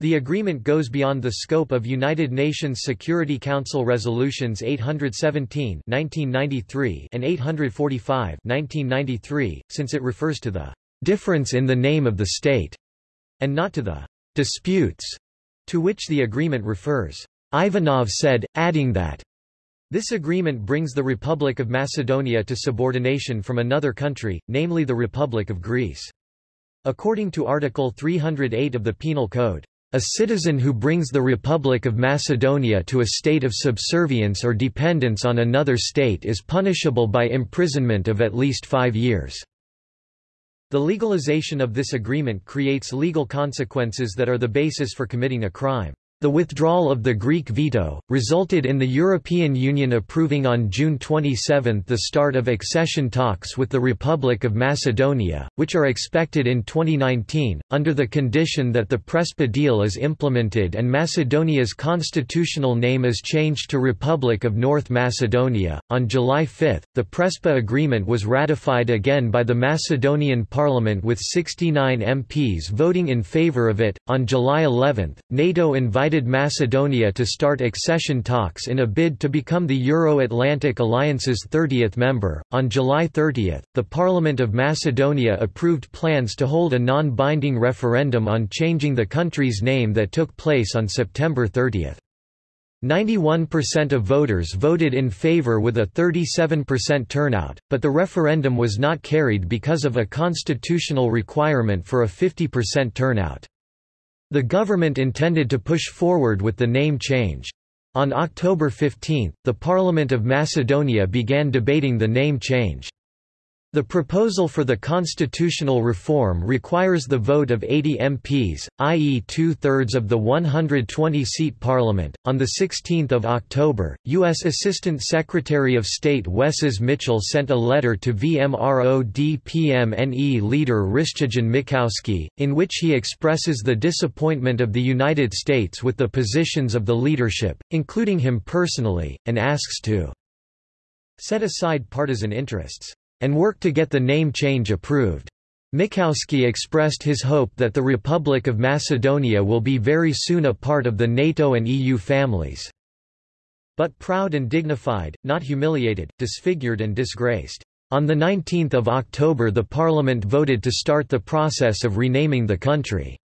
A: The agreement goes beyond the scope of United Nations Security Council Resolutions 817 1993 and 845 1993, since it refers to the difference in the name of the state, and not to the disputes to which the agreement refers. Ivanov said, adding that this agreement brings the Republic of Macedonia to subordination from another country, namely the Republic of Greece. According to Article 308 of the Penal Code, a citizen who brings the Republic of Macedonia to a state of subservience or dependence on another state is punishable by imprisonment of at least five years. The legalization of this agreement creates legal consequences that are the basis for committing a crime. The withdrawal of the Greek veto, resulted in the European Union approving on June 27 the start of accession talks with the Republic of Macedonia, which are expected in 2019, under the condition that the Prespa deal is implemented and Macedonia's constitutional name is changed to Republic of North Macedonia. On July 5, the Prespa agreement was ratified again by the Macedonian parliament with 69 MPs voting in favor of it. On July 11, NATO invited Macedonia to start accession talks in a bid to become the Euro-Atlantic Alliance's 30th member. On July 30, the Parliament of Macedonia approved plans to hold a non-binding referendum on changing the country's name that took place on September 30. 91% of voters voted in favor with a 37% turnout, but the referendum was not carried because of a constitutional requirement for a 50% turnout. The government intended to push forward with the name change. On October 15, the Parliament of Macedonia began debating the name change. The proposal for the constitutional reform requires the vote of 80 MPs, i.e., two thirds of the 120 seat parliament. On 16 October, U.S. Assistant Secretary of State Wesses Mitchell sent a letter to VMRO-DPMNE leader Hristijan Mickoski, in which he expresses the disappointment of the United States with the positions of the leadership, including him personally, and asks to set aside partisan interests and work to get the name change approved. Mickoski expressed his hope that the Republic of Macedonia will be very soon a part of the NATO and EU families. But proud and dignified, not humiliated, disfigured and disgraced. On 19 October the parliament voted to start the process of renaming the country.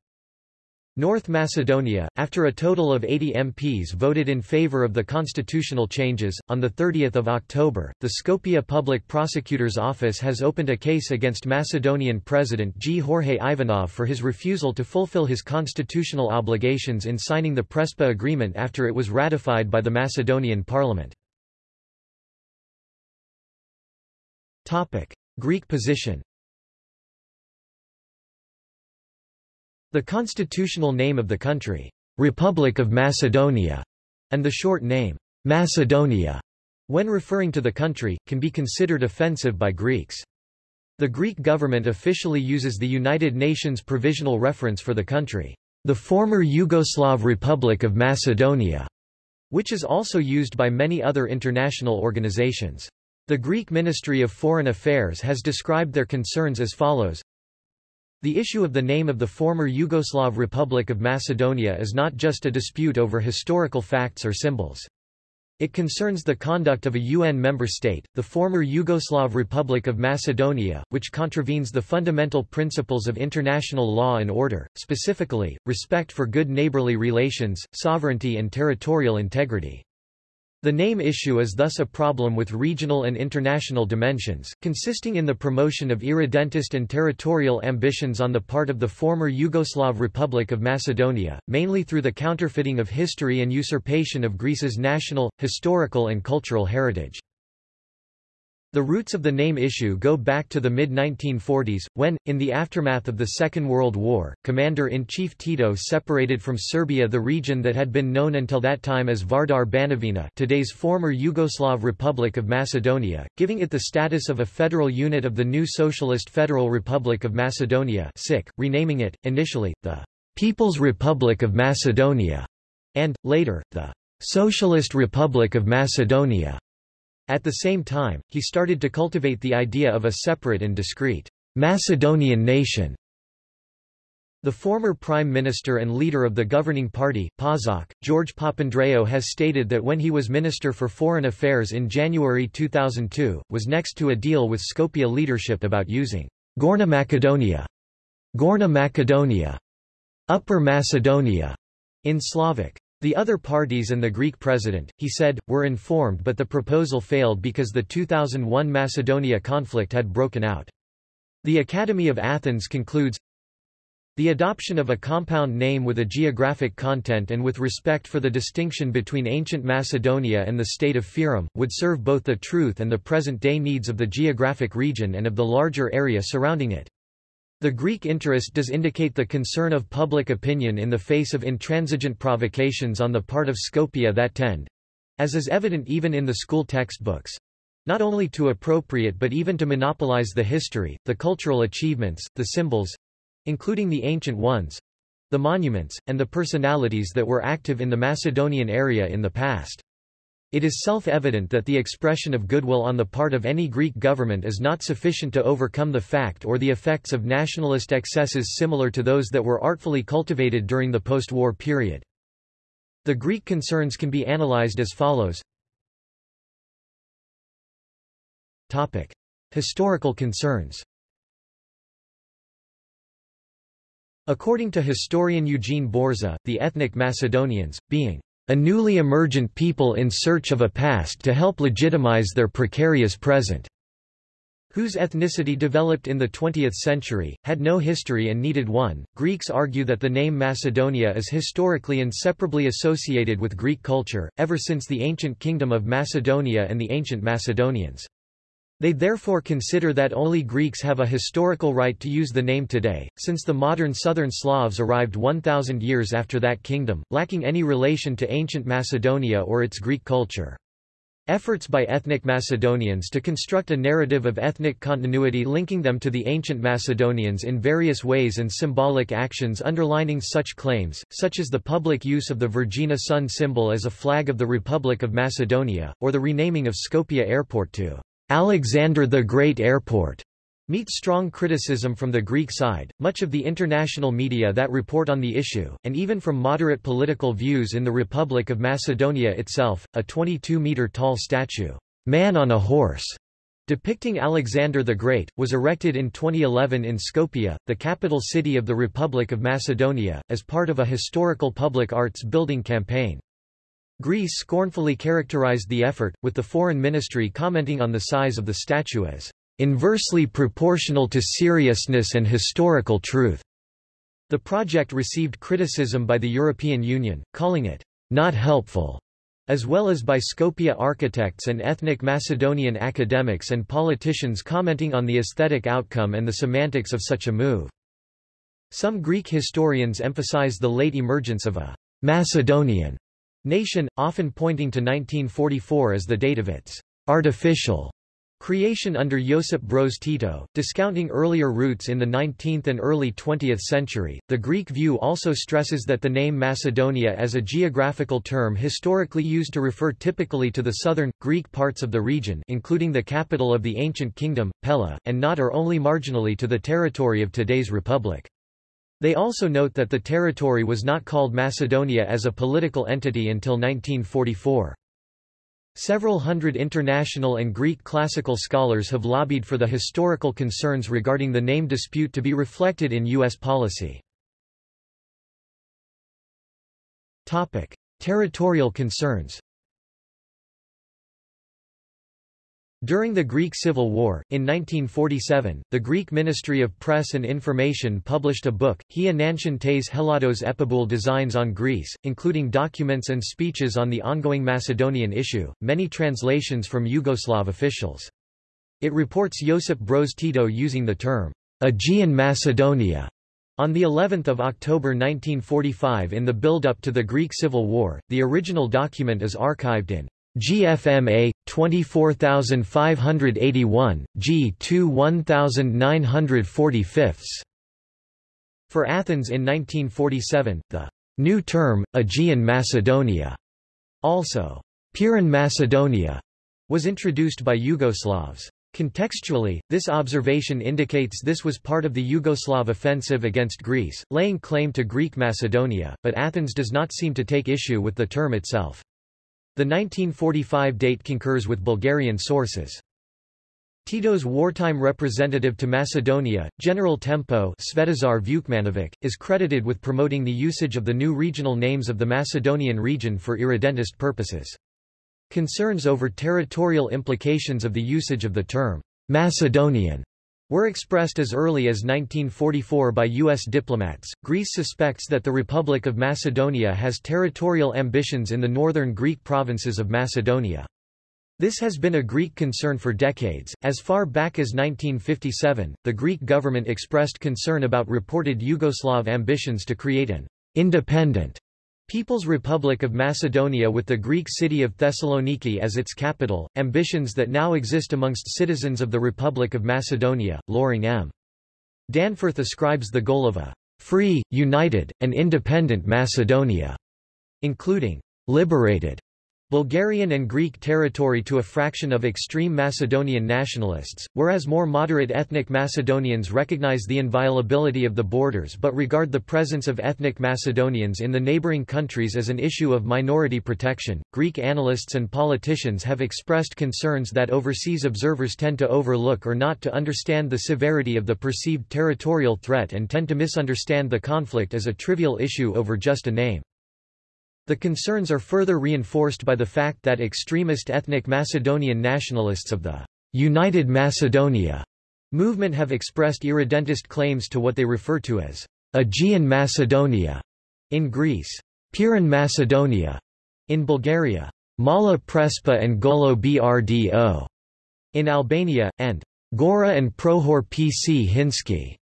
A: North Macedonia, after a total of 80 MPs voted in favor of the constitutional changes, on 30 October, the Skopje Public Prosecutor's Office has opened a case against Macedonian President Gjorge Ivanov for his refusal to fulfill his constitutional obligations in signing the Prespa Agreement after it was ratified by the Macedonian parliament. Greek position The constitutional name of the country, Republic of Macedonia, and the short name, Macedonia, when referring to the country, can be considered offensive by Greeks. The Greek government officially uses the United Nations provisional reference for the country, the former Yugoslav Republic of Macedonia, which is also used by many other international organizations. The Greek Ministry of Foreign Affairs has described their concerns as follows the issue of the name of the former Yugoslav Republic of Macedonia is not just a dispute over historical facts or symbols. It concerns the conduct of a UN member state, the former Yugoslav Republic of Macedonia, which contravenes the fundamental principles of international law and order, specifically, respect for good neighborly relations, sovereignty and territorial integrity. The name issue is thus a problem with regional and international dimensions, consisting in the promotion of irredentist and territorial ambitions on the part of the former Yugoslav Republic of Macedonia, mainly through the counterfeiting of history and usurpation of Greece's national, historical and cultural heritage. The roots of the name issue go back to the mid-1940s, when, in the aftermath of the Second World War, Commander-in-Chief Tito separated from Serbia the region that had been known until that time as Vardar Banovina today's former Yugoslav Republic of Macedonia, giving it the status of a federal unit of the new Socialist Federal Republic of Macedonia SIC, renaming it, initially, the People's Republic of Macedonia, and, later, the Socialist Republic of Macedonia. At the same time, he started to cultivate the idea of a separate and discrete Macedonian nation. The former prime minister and leader of the governing party, PASOK, George Papandreou has stated that when he was Minister for Foreign Affairs in January 2002, was next to a deal with Skopje leadership about using Gorna Macedonia, Gorna Macedonia, Upper Macedonia in Slavic. The other parties and the Greek president, he said, were informed but the proposal failed because the 2001 Macedonia conflict had broken out. The Academy of Athens concludes, the adoption of a compound name with a geographic content and with respect for the distinction between ancient Macedonia and the state of Fyrom, would serve both the truth and the present-day needs of the geographic region and of the larger area surrounding it. The Greek interest does indicate the concern of public opinion in the face of intransigent provocations on the part of Skopje that tend—as is evident even in the school textbooks—not only to appropriate but even to monopolize the history, the cultural achievements, the symbols—including the ancient ones—the monuments, and the personalities that were active in the Macedonian area in the past. It is self-evident that the expression of goodwill on the part of any Greek government is not sufficient to overcome the fact or the effects of nationalist excesses similar to those that were artfully cultivated during the post-war period. The Greek concerns can be analyzed as follows. Topic. Historical concerns According to historian Eugene Borza, the ethnic Macedonians, being a newly emergent people in search of a past to help legitimize their precarious present, whose ethnicity developed in the 20th century, had no history and needed one. Greeks argue that the name Macedonia is historically inseparably associated with Greek culture, ever since the ancient kingdom of Macedonia and the ancient Macedonians. They therefore consider that only Greeks have a historical right to use the name today, since the modern southern Slavs arrived 1,000 years after that kingdom, lacking any relation to ancient Macedonia or its Greek culture. Efforts by ethnic Macedonians to construct a narrative of ethnic continuity linking them to the ancient Macedonians in various ways and symbolic actions underlining such claims, such as the public use of the Vergina sun symbol as a flag of the Republic of Macedonia, or the renaming of Skopje Airport to Alexander the Great Airport meet strong criticism from the Greek side, much of the international media that report on the issue, and even from moderate political views in the Republic of Macedonia itself. A 22-meter-tall statue, Man on a Horse, depicting Alexander the Great, was erected in 2011 in Skopje, the capital city of the Republic of Macedonia, as part of a historical public arts building campaign. Greece scornfully characterized the effort, with the foreign ministry commenting on the size of the statue as inversely proportional to seriousness and historical truth. The project received criticism by the European Union, calling it not helpful, as well as by Skopje architects and ethnic Macedonian academics and politicians commenting on the aesthetic outcome and the semantics of such a move. Some Greek historians emphasize the late emergence of a Macedonian Nation, often pointing to 1944 as the date of its artificial creation under Josip Broz Tito, discounting earlier roots in the 19th and early 20th century. The Greek view also stresses that the name Macedonia as a geographical term historically used to refer typically to the southern, Greek parts of the region including the capital of the ancient kingdom, Pella, and not or only marginally to the territory of today's republic. They also note that the territory was not called Macedonia as a political entity until 1944. Several hundred international and Greek classical scholars have lobbied for the historical concerns regarding the name dispute to be reflected in U.S. policy. Territorial concerns During the Greek Civil War, in 1947, the Greek Ministry of Press and Information published a book, Hia Nanshan Tes Helados Epiboul Designs on Greece, including documents and speeches on the ongoing Macedonian issue, many translations from Yugoslav officials. It reports Josip Broz Tito using the term, Aegean Macedonia, on the 11th of October 1945 in the build-up to the Greek Civil War, the original document is archived in GFMA 24581 G2 1945 For Athens in 1947 the new term Aegean Macedonia also Pirin Macedonia was introduced by Yugoslavs Contextually, this observation indicates this was part of the Yugoslav offensive against Greece, laying claim to Greek Macedonia, but Athens does not seem to take issue with the term itself. The 1945 date concurs with Bulgarian sources. Tito's wartime representative to Macedonia, General Tempo Svetozar Vukmanovic, is credited with promoting the usage of the new regional names of the Macedonian region for irredentist purposes. Concerns over territorial implications of the usage of the term Macedonian were expressed as early as 1944 by U.S. diplomats. Greece suspects that the Republic of Macedonia has territorial ambitions in the northern Greek provinces of Macedonia. This has been a Greek concern for decades. As far back as 1957, the Greek government expressed concern about reported Yugoslav ambitions to create an independent People's Republic of Macedonia with the Greek city of Thessaloniki as its capital, ambitions that now exist amongst citizens of the Republic of Macedonia, Loring M. Danforth ascribes the goal of a free, united, and independent Macedonia, including liberated Bulgarian and Greek territory to a fraction of extreme Macedonian nationalists, whereas more moderate ethnic Macedonians recognize the inviolability of the borders but regard the presence of ethnic Macedonians in the neighboring countries as an issue of minority protection. Greek analysts and politicians have expressed concerns that overseas observers tend to overlook or not to understand the severity of the perceived territorial threat and tend to misunderstand the conflict as a trivial issue over just a name. The concerns are further reinforced by the fact that extremist ethnic Macedonian nationalists of the United Macedonia movement have expressed irredentist claims to what they refer to as Aegean Macedonia in Greece, Pirin Macedonia in Bulgaria, Mala Prespa and Golo Brdo in Albania, and Gora and Prohor Pčinjski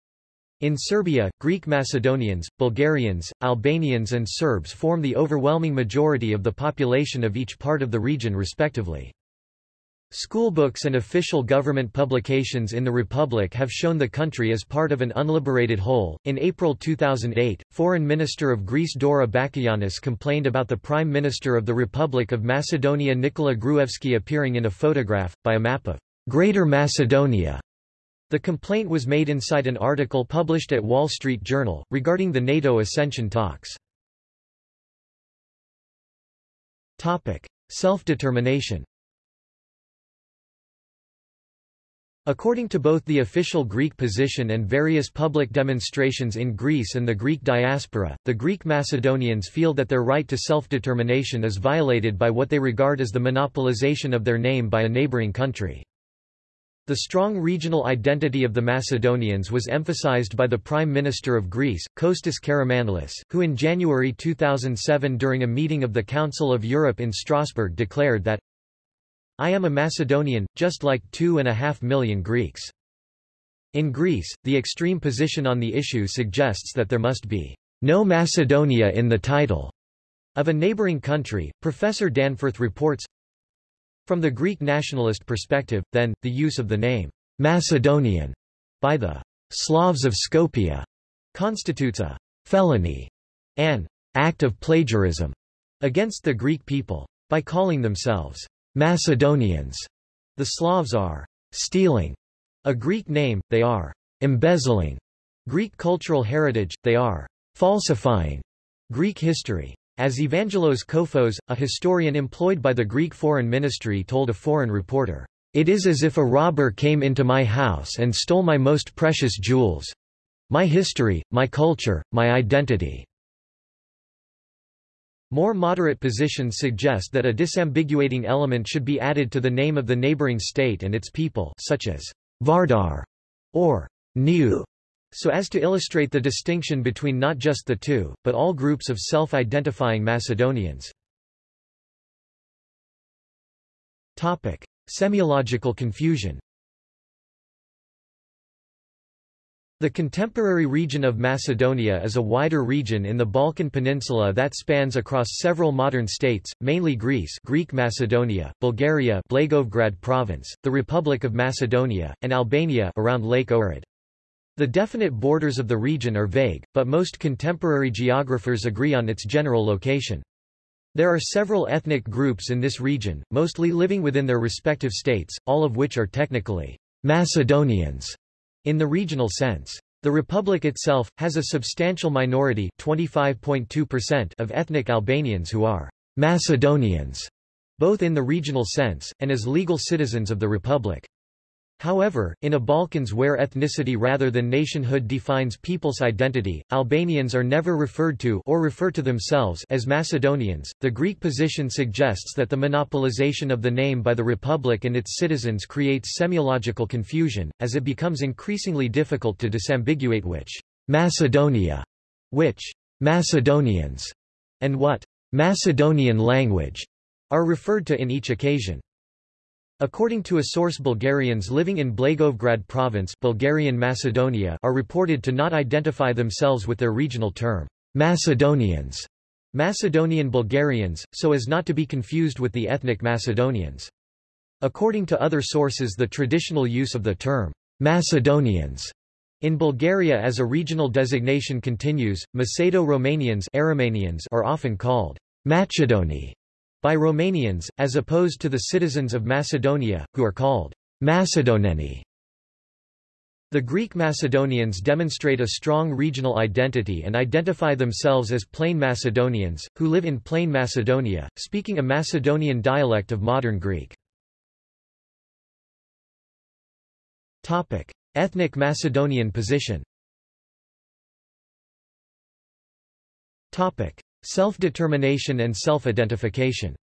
A: in Serbia, Greek Macedonians, Bulgarians, Albanians and Serbs form the overwhelming majority of the population of each part of the region respectively. Schoolbooks and official government publications in the Republic have shown the country as part of an unliberated whole. In April 2008, Foreign Minister of Greece Dora Bakoyannis complained about the Prime Minister of the Republic of Macedonia Nikola Gruevski appearing in a photograph, by a map of Greater Macedonia the complaint was made inside an article published at Wall Street Journal, regarding the NATO accession talks. Self-determination According to both the official Greek position and various public demonstrations in Greece and the Greek diaspora, the Greek Macedonians feel that their right to self-determination is violated by what they regard as the monopolization of their name by a neighboring country. The strong regional identity of the Macedonians was emphasized by the Prime Minister of Greece, Kostas Karamanlis, who in January 2007 during a meeting of the Council of Europe in Strasbourg declared that I am a Macedonian, just like two and a half million Greeks. In Greece, the extreme position on the issue suggests that there must be no Macedonia in the title of a neighboring country. Professor Danforth reports from the Greek nationalist perspective, then, the use of the name Macedonian by the Slavs of Skopje constitutes a felony, an act of plagiarism against the Greek people. By calling themselves Macedonians, the Slavs are stealing a Greek name, they are embezzling Greek cultural heritage, they are falsifying Greek history. As Evangelos Kofos, a historian employed by the Greek Foreign Ministry told a foreign reporter, "...it is as if a robber came into my house and stole my most precious jewels—my history, my culture, my identity." More moderate positions suggest that a disambiguating element should be added to the name of the neighboring state and its people such as Vardar or New, so as to illustrate the distinction between not just the two, but all groups of self-identifying Macedonians. Semiological confusion The contemporary region of Macedonia is a wider region in the Balkan Peninsula that spans across several modern states, mainly Greece Greek Macedonia, Bulgaria Blagoevgrad province, the Republic of Macedonia, and Albania around Lake Ohrid. The definite borders of the region are vague, but most contemporary geographers agree on its general location. There are several ethnic groups in this region, mostly living within their respective states, all of which are technically Macedonians. In the regional sense, the republic itself, has a substantial minority of ethnic Albanians who are Macedonians, both in the regional sense, and as legal citizens of the republic. However, in a Balkans where ethnicity rather than nationhood defines people's identity, Albanians are never referred to or refer to themselves as Macedonians. The Greek position suggests that the monopolization of the name by the republic and its citizens creates semiological confusion, as it becomes increasingly difficult to disambiguate which Macedonia, which Macedonians, and what Macedonian language are referred to in each occasion. According to a source Bulgarians living in Blagoevgrad province Bulgarian Macedonia are reported to not identify themselves with their regional term, Macedonians, Macedonian Bulgarians, so as not to be confused with the ethnic Macedonians. According to other sources the traditional use of the term, Macedonians, in Bulgaria as a regional designation continues, Macedo-Romanians are often called Macedoni by Romanians, as opposed to the citizens of Macedonia, who are called Macedoneni. The Greek Macedonians demonstrate a strong regional identity and identify themselves as Plain Macedonians, who live in Plain Macedonia, speaking a Macedonian dialect of modern Greek. Topic. Ethnic Macedonian position Self-determination and self-identification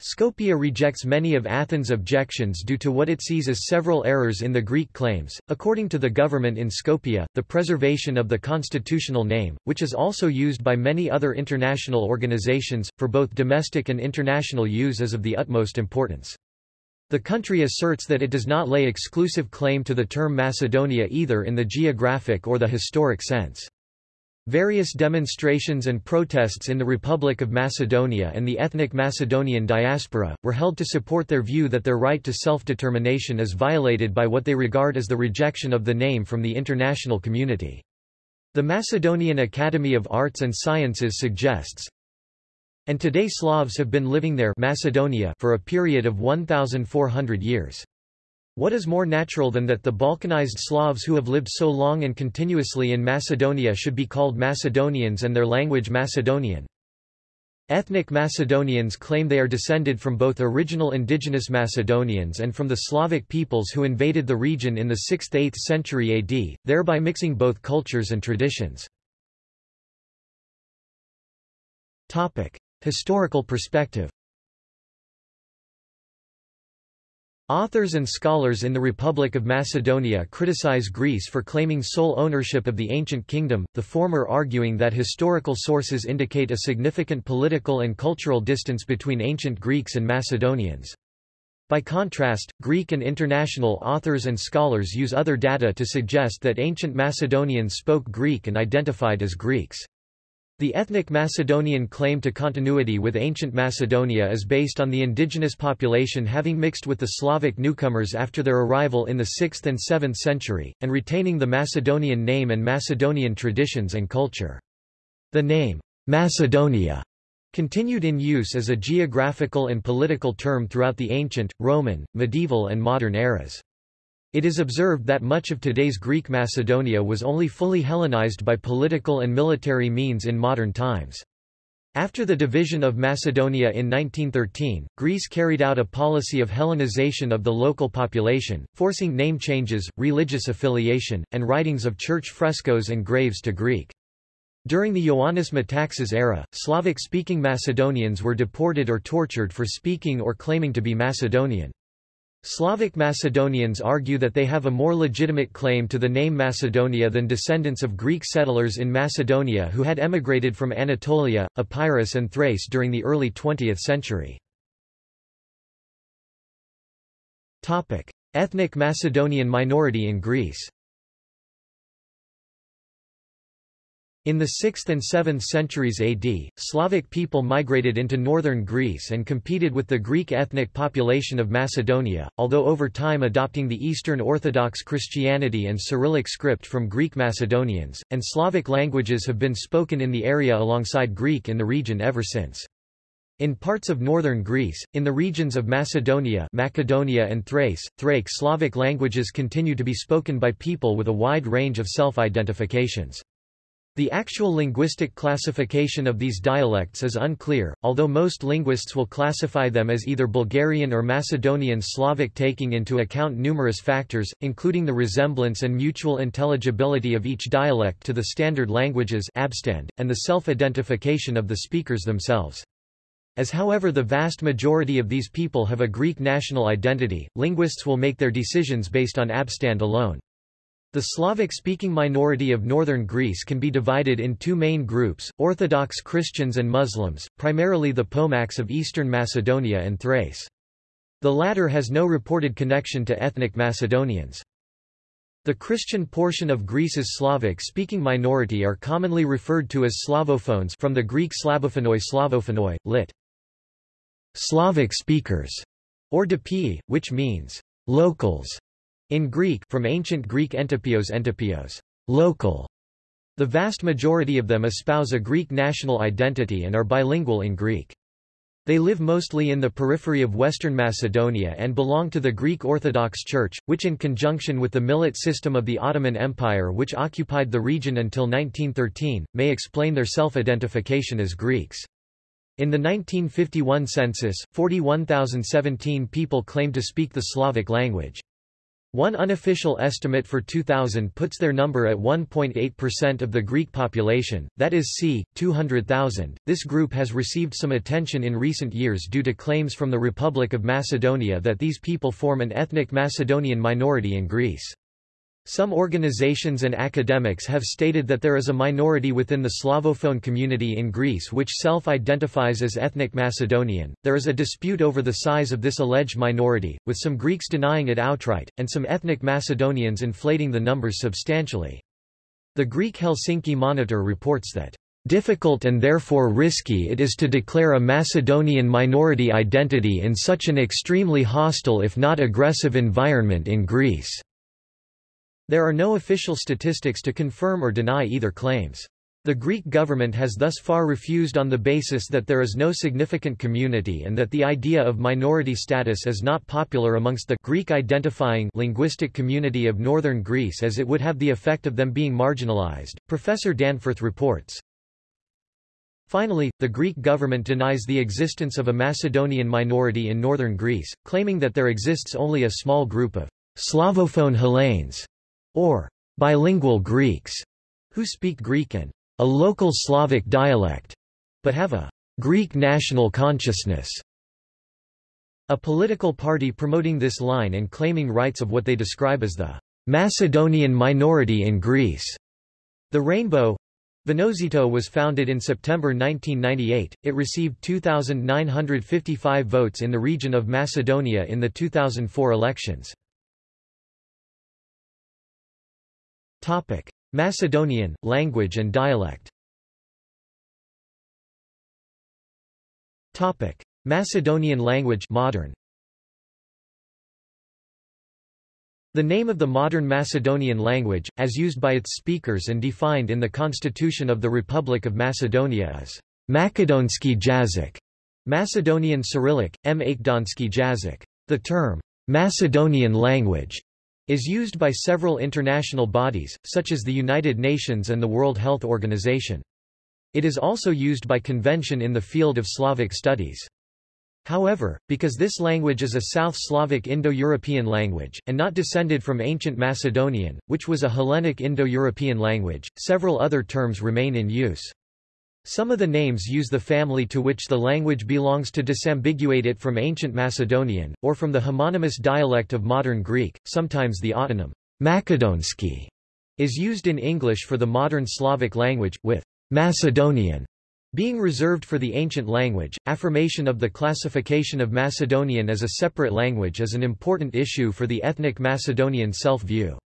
A: Skopje rejects many of Athens' objections due to what it sees as several errors in the Greek claims. According to the government in Skopje, the preservation of the constitutional name, which is also used by many other international organizations, for both domestic and international use is of the utmost importance. The country asserts that it does not lay exclusive claim to the term Macedonia either in the geographic or the historic sense. Various demonstrations and protests in the Republic of Macedonia and the ethnic Macedonian diaspora, were held to support their view that their right to self-determination is violated by what they regard as the rejection of the name from the international community. The Macedonian Academy of Arts and Sciences suggests, and today Slavs have been living there Macedonia for a period of 1,400 years. What is more natural than that the Balkanized Slavs who have lived so long and continuously in Macedonia should be called Macedonians and their language Macedonian? Ethnic Macedonians claim they are descended from both original indigenous Macedonians and from the Slavic peoples who invaded the region in the 6th–8th century AD, thereby mixing both cultures and traditions. Historical perspective Authors and scholars in the Republic of Macedonia criticize Greece for claiming sole ownership of the ancient kingdom, the former arguing that historical sources indicate a significant political and cultural distance between ancient Greeks and Macedonians. By contrast, Greek and international authors and scholars use other data to suggest that ancient Macedonians spoke Greek and identified as Greeks. The ethnic Macedonian claim to continuity with ancient Macedonia is based on the indigenous population having mixed with the Slavic newcomers after their arrival in the 6th and 7th century, and retaining the Macedonian name and Macedonian traditions and culture. The name, Macedonia, continued in use as a geographical and political term throughout the ancient, Roman, medieval and modern eras. It is observed that much of today's Greek Macedonia was only fully Hellenized by political and military means in modern times. After the division of Macedonia in 1913, Greece carried out a policy of Hellenization of the local population, forcing name changes, religious affiliation, and writings of church frescoes and graves to Greek. During the Ioannis Metaxas era, Slavic-speaking Macedonians were deported or tortured for speaking or claiming to be Macedonian. Slavic Macedonians argue that they have a more legitimate claim to the name Macedonia than descendants of Greek settlers in Macedonia who had emigrated from Anatolia, Epirus and Thrace during the early 20th century. Ethnic Macedonian minority in Greece In the 6th and 7th centuries AD, Slavic people migrated into northern Greece and competed with the Greek ethnic population of Macedonia, although over time adopting the Eastern Orthodox Christianity and Cyrillic script from Greek Macedonians, and Slavic languages have been spoken in the area alongside Greek in the region ever since. In parts of northern Greece, in the regions of Macedonia Macedonia and Thrace, Thracic Slavic languages continue to be spoken by people with a wide range of self-identifications. The actual linguistic classification of these dialects is unclear, although most linguists will classify them as either Bulgarian or Macedonian Slavic taking into account numerous factors, including the resemblance and mutual intelligibility of each dialect to the standard languages and the self-identification of the speakers themselves. As however the vast majority of these people have a Greek national identity, linguists will make their decisions based on abstand alone. The Slavic-speaking minority of northern Greece can be divided in two main groups, Orthodox Christians and Muslims, primarily the Pomaks of eastern Macedonia and Thrace. The latter has no reported connection to ethnic Macedonians. The Christian portion of Greece's Slavic-speaking minority are commonly referred to as Slavophones from the Greek Slavophanoi Slavophanoi, lit. Slavic speakers, or dipii, which means locals. In Greek from ancient Greek entopios entopios, local. The vast majority of them espouse a Greek national identity and are bilingual in Greek. They live mostly in the periphery of western Macedonia and belong to the Greek Orthodox Church, which in conjunction with the Millet system of the Ottoman Empire which occupied the region until 1913, may explain their self-identification as Greeks. In the 1951 census, 41,017 people claimed to speak the Slavic language. One unofficial estimate for 2000 puts their number at 1.8% of the Greek population, that is c. 200,000. This group has received some attention in recent years due to claims from the Republic of Macedonia that these people form an ethnic Macedonian minority in Greece. Some organizations and academics have stated that there is a minority within the Slavophone community in Greece which self-identifies as ethnic Macedonian. There is a dispute over the size of this alleged minority, with some Greeks denying it outright, and some ethnic Macedonians inflating the numbers substantially. The Greek Helsinki Monitor reports that difficult and therefore risky it is to declare a Macedonian minority identity in such an extremely hostile if not aggressive environment in Greece. There are no official statistics to confirm or deny either claims. The Greek government has thus far refused on the basis that there is no significant community and that the idea of minority status is not popular amongst the Greek-identifying linguistic community of northern Greece as it would have the effect of them being marginalized, Professor Danforth reports. Finally, the Greek government denies the existence of a Macedonian minority in northern Greece, claiming that there exists only a small group of Slavophone Hellenes or bilingual Greeks, who speak Greek and a local Slavic dialect, but have a Greek national consciousness. A political party promoting this line and claiming rights of what they describe as the Macedonian minority in Greece. The Rainbow Vinozhito was founded in September 1998. It received 2,955 votes in the region of Macedonia in the 2004 elections. Topic: Macedonian language and dialect. Topic: Macedonian language modern. The name of the modern Macedonian language, as used by its speakers and defined in the Constitution of the Republic of Macedonia is Makedonsky Jazik, Macedonian Cyrillic, M. Jazyk. The term Macedonian language is used by several international bodies, such as the United Nations and the World Health Organization. It is also used by convention in the field of Slavic studies. However, because this language is a South Slavic Indo-European language, and not descended from ancient Macedonian, which was a Hellenic Indo-European language, several other terms remain in use. Some of the names use the family to which the language belongs to disambiguate it from ancient Macedonian, or from the homonymous dialect of modern Greek, sometimes the autonym Makedonsky is used in English for the modern Slavic language, with Macedonian being reserved for the ancient language. Affirmation of the classification of Macedonian as a separate language is an important issue for the ethnic Macedonian self-view.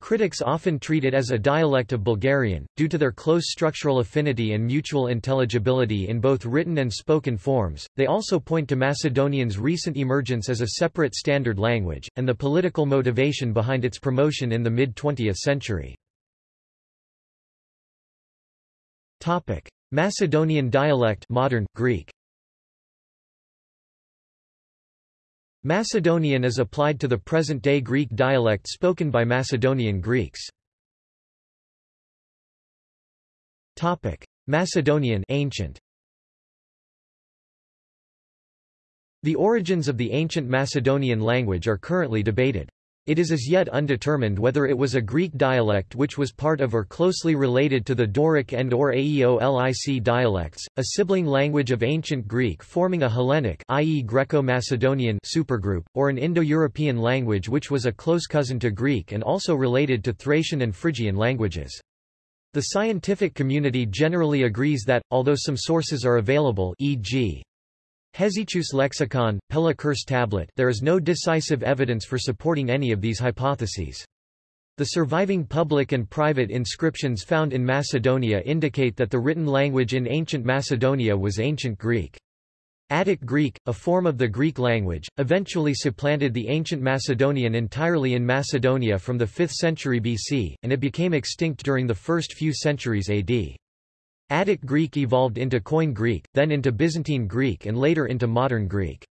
A: Critics often treat it as a dialect of Bulgarian, due to their close structural affinity and mutual intelligibility in both written and spoken forms. They also point to Macedonian's recent emergence as a separate standard language, and the political motivation behind its promotion in the mid-20th century. Topic: Macedonian dialect modern Greek Macedonian is applied to the present-day Greek dialect spoken by Macedonian Greeks. Topic: Macedonian ancient. The origins of the ancient Macedonian language are currently debated. It is as yet undetermined whether it was a Greek dialect which was part of or closely related to the Doric and or Aeolic dialects, a sibling language of ancient Greek forming a Hellenic i.e. Greco-Macedonian supergroup, or an Indo-European language which was a close cousin to Greek and also related to Thracian and Phrygian languages. The scientific community generally agrees that, although some sources are available e.g. Hesychius lexicon, Pella curse tablet there is no decisive evidence for supporting any of these hypotheses. The surviving public and private inscriptions found in Macedonia indicate that the written language in ancient Macedonia was Ancient Greek. Attic Greek, a form of the Greek language, eventually supplanted the ancient Macedonian entirely in Macedonia from the 5th century BC, and it became extinct during the first few centuries AD. Attic Greek evolved into Koine Greek, then into Byzantine Greek and later into Modern Greek.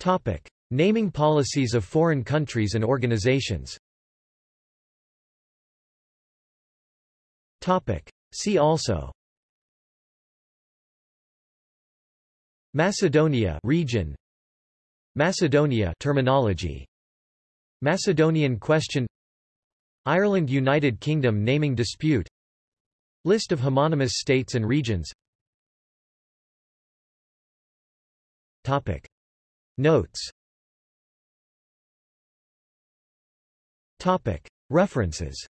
A: Topic. Naming policies of foreign countries and organizations Topic. See also Macedonia region Macedonia terminology Macedonian question Ireland United Kingdom naming dispute List of homonymous states and regions Topic. Notes Topic. References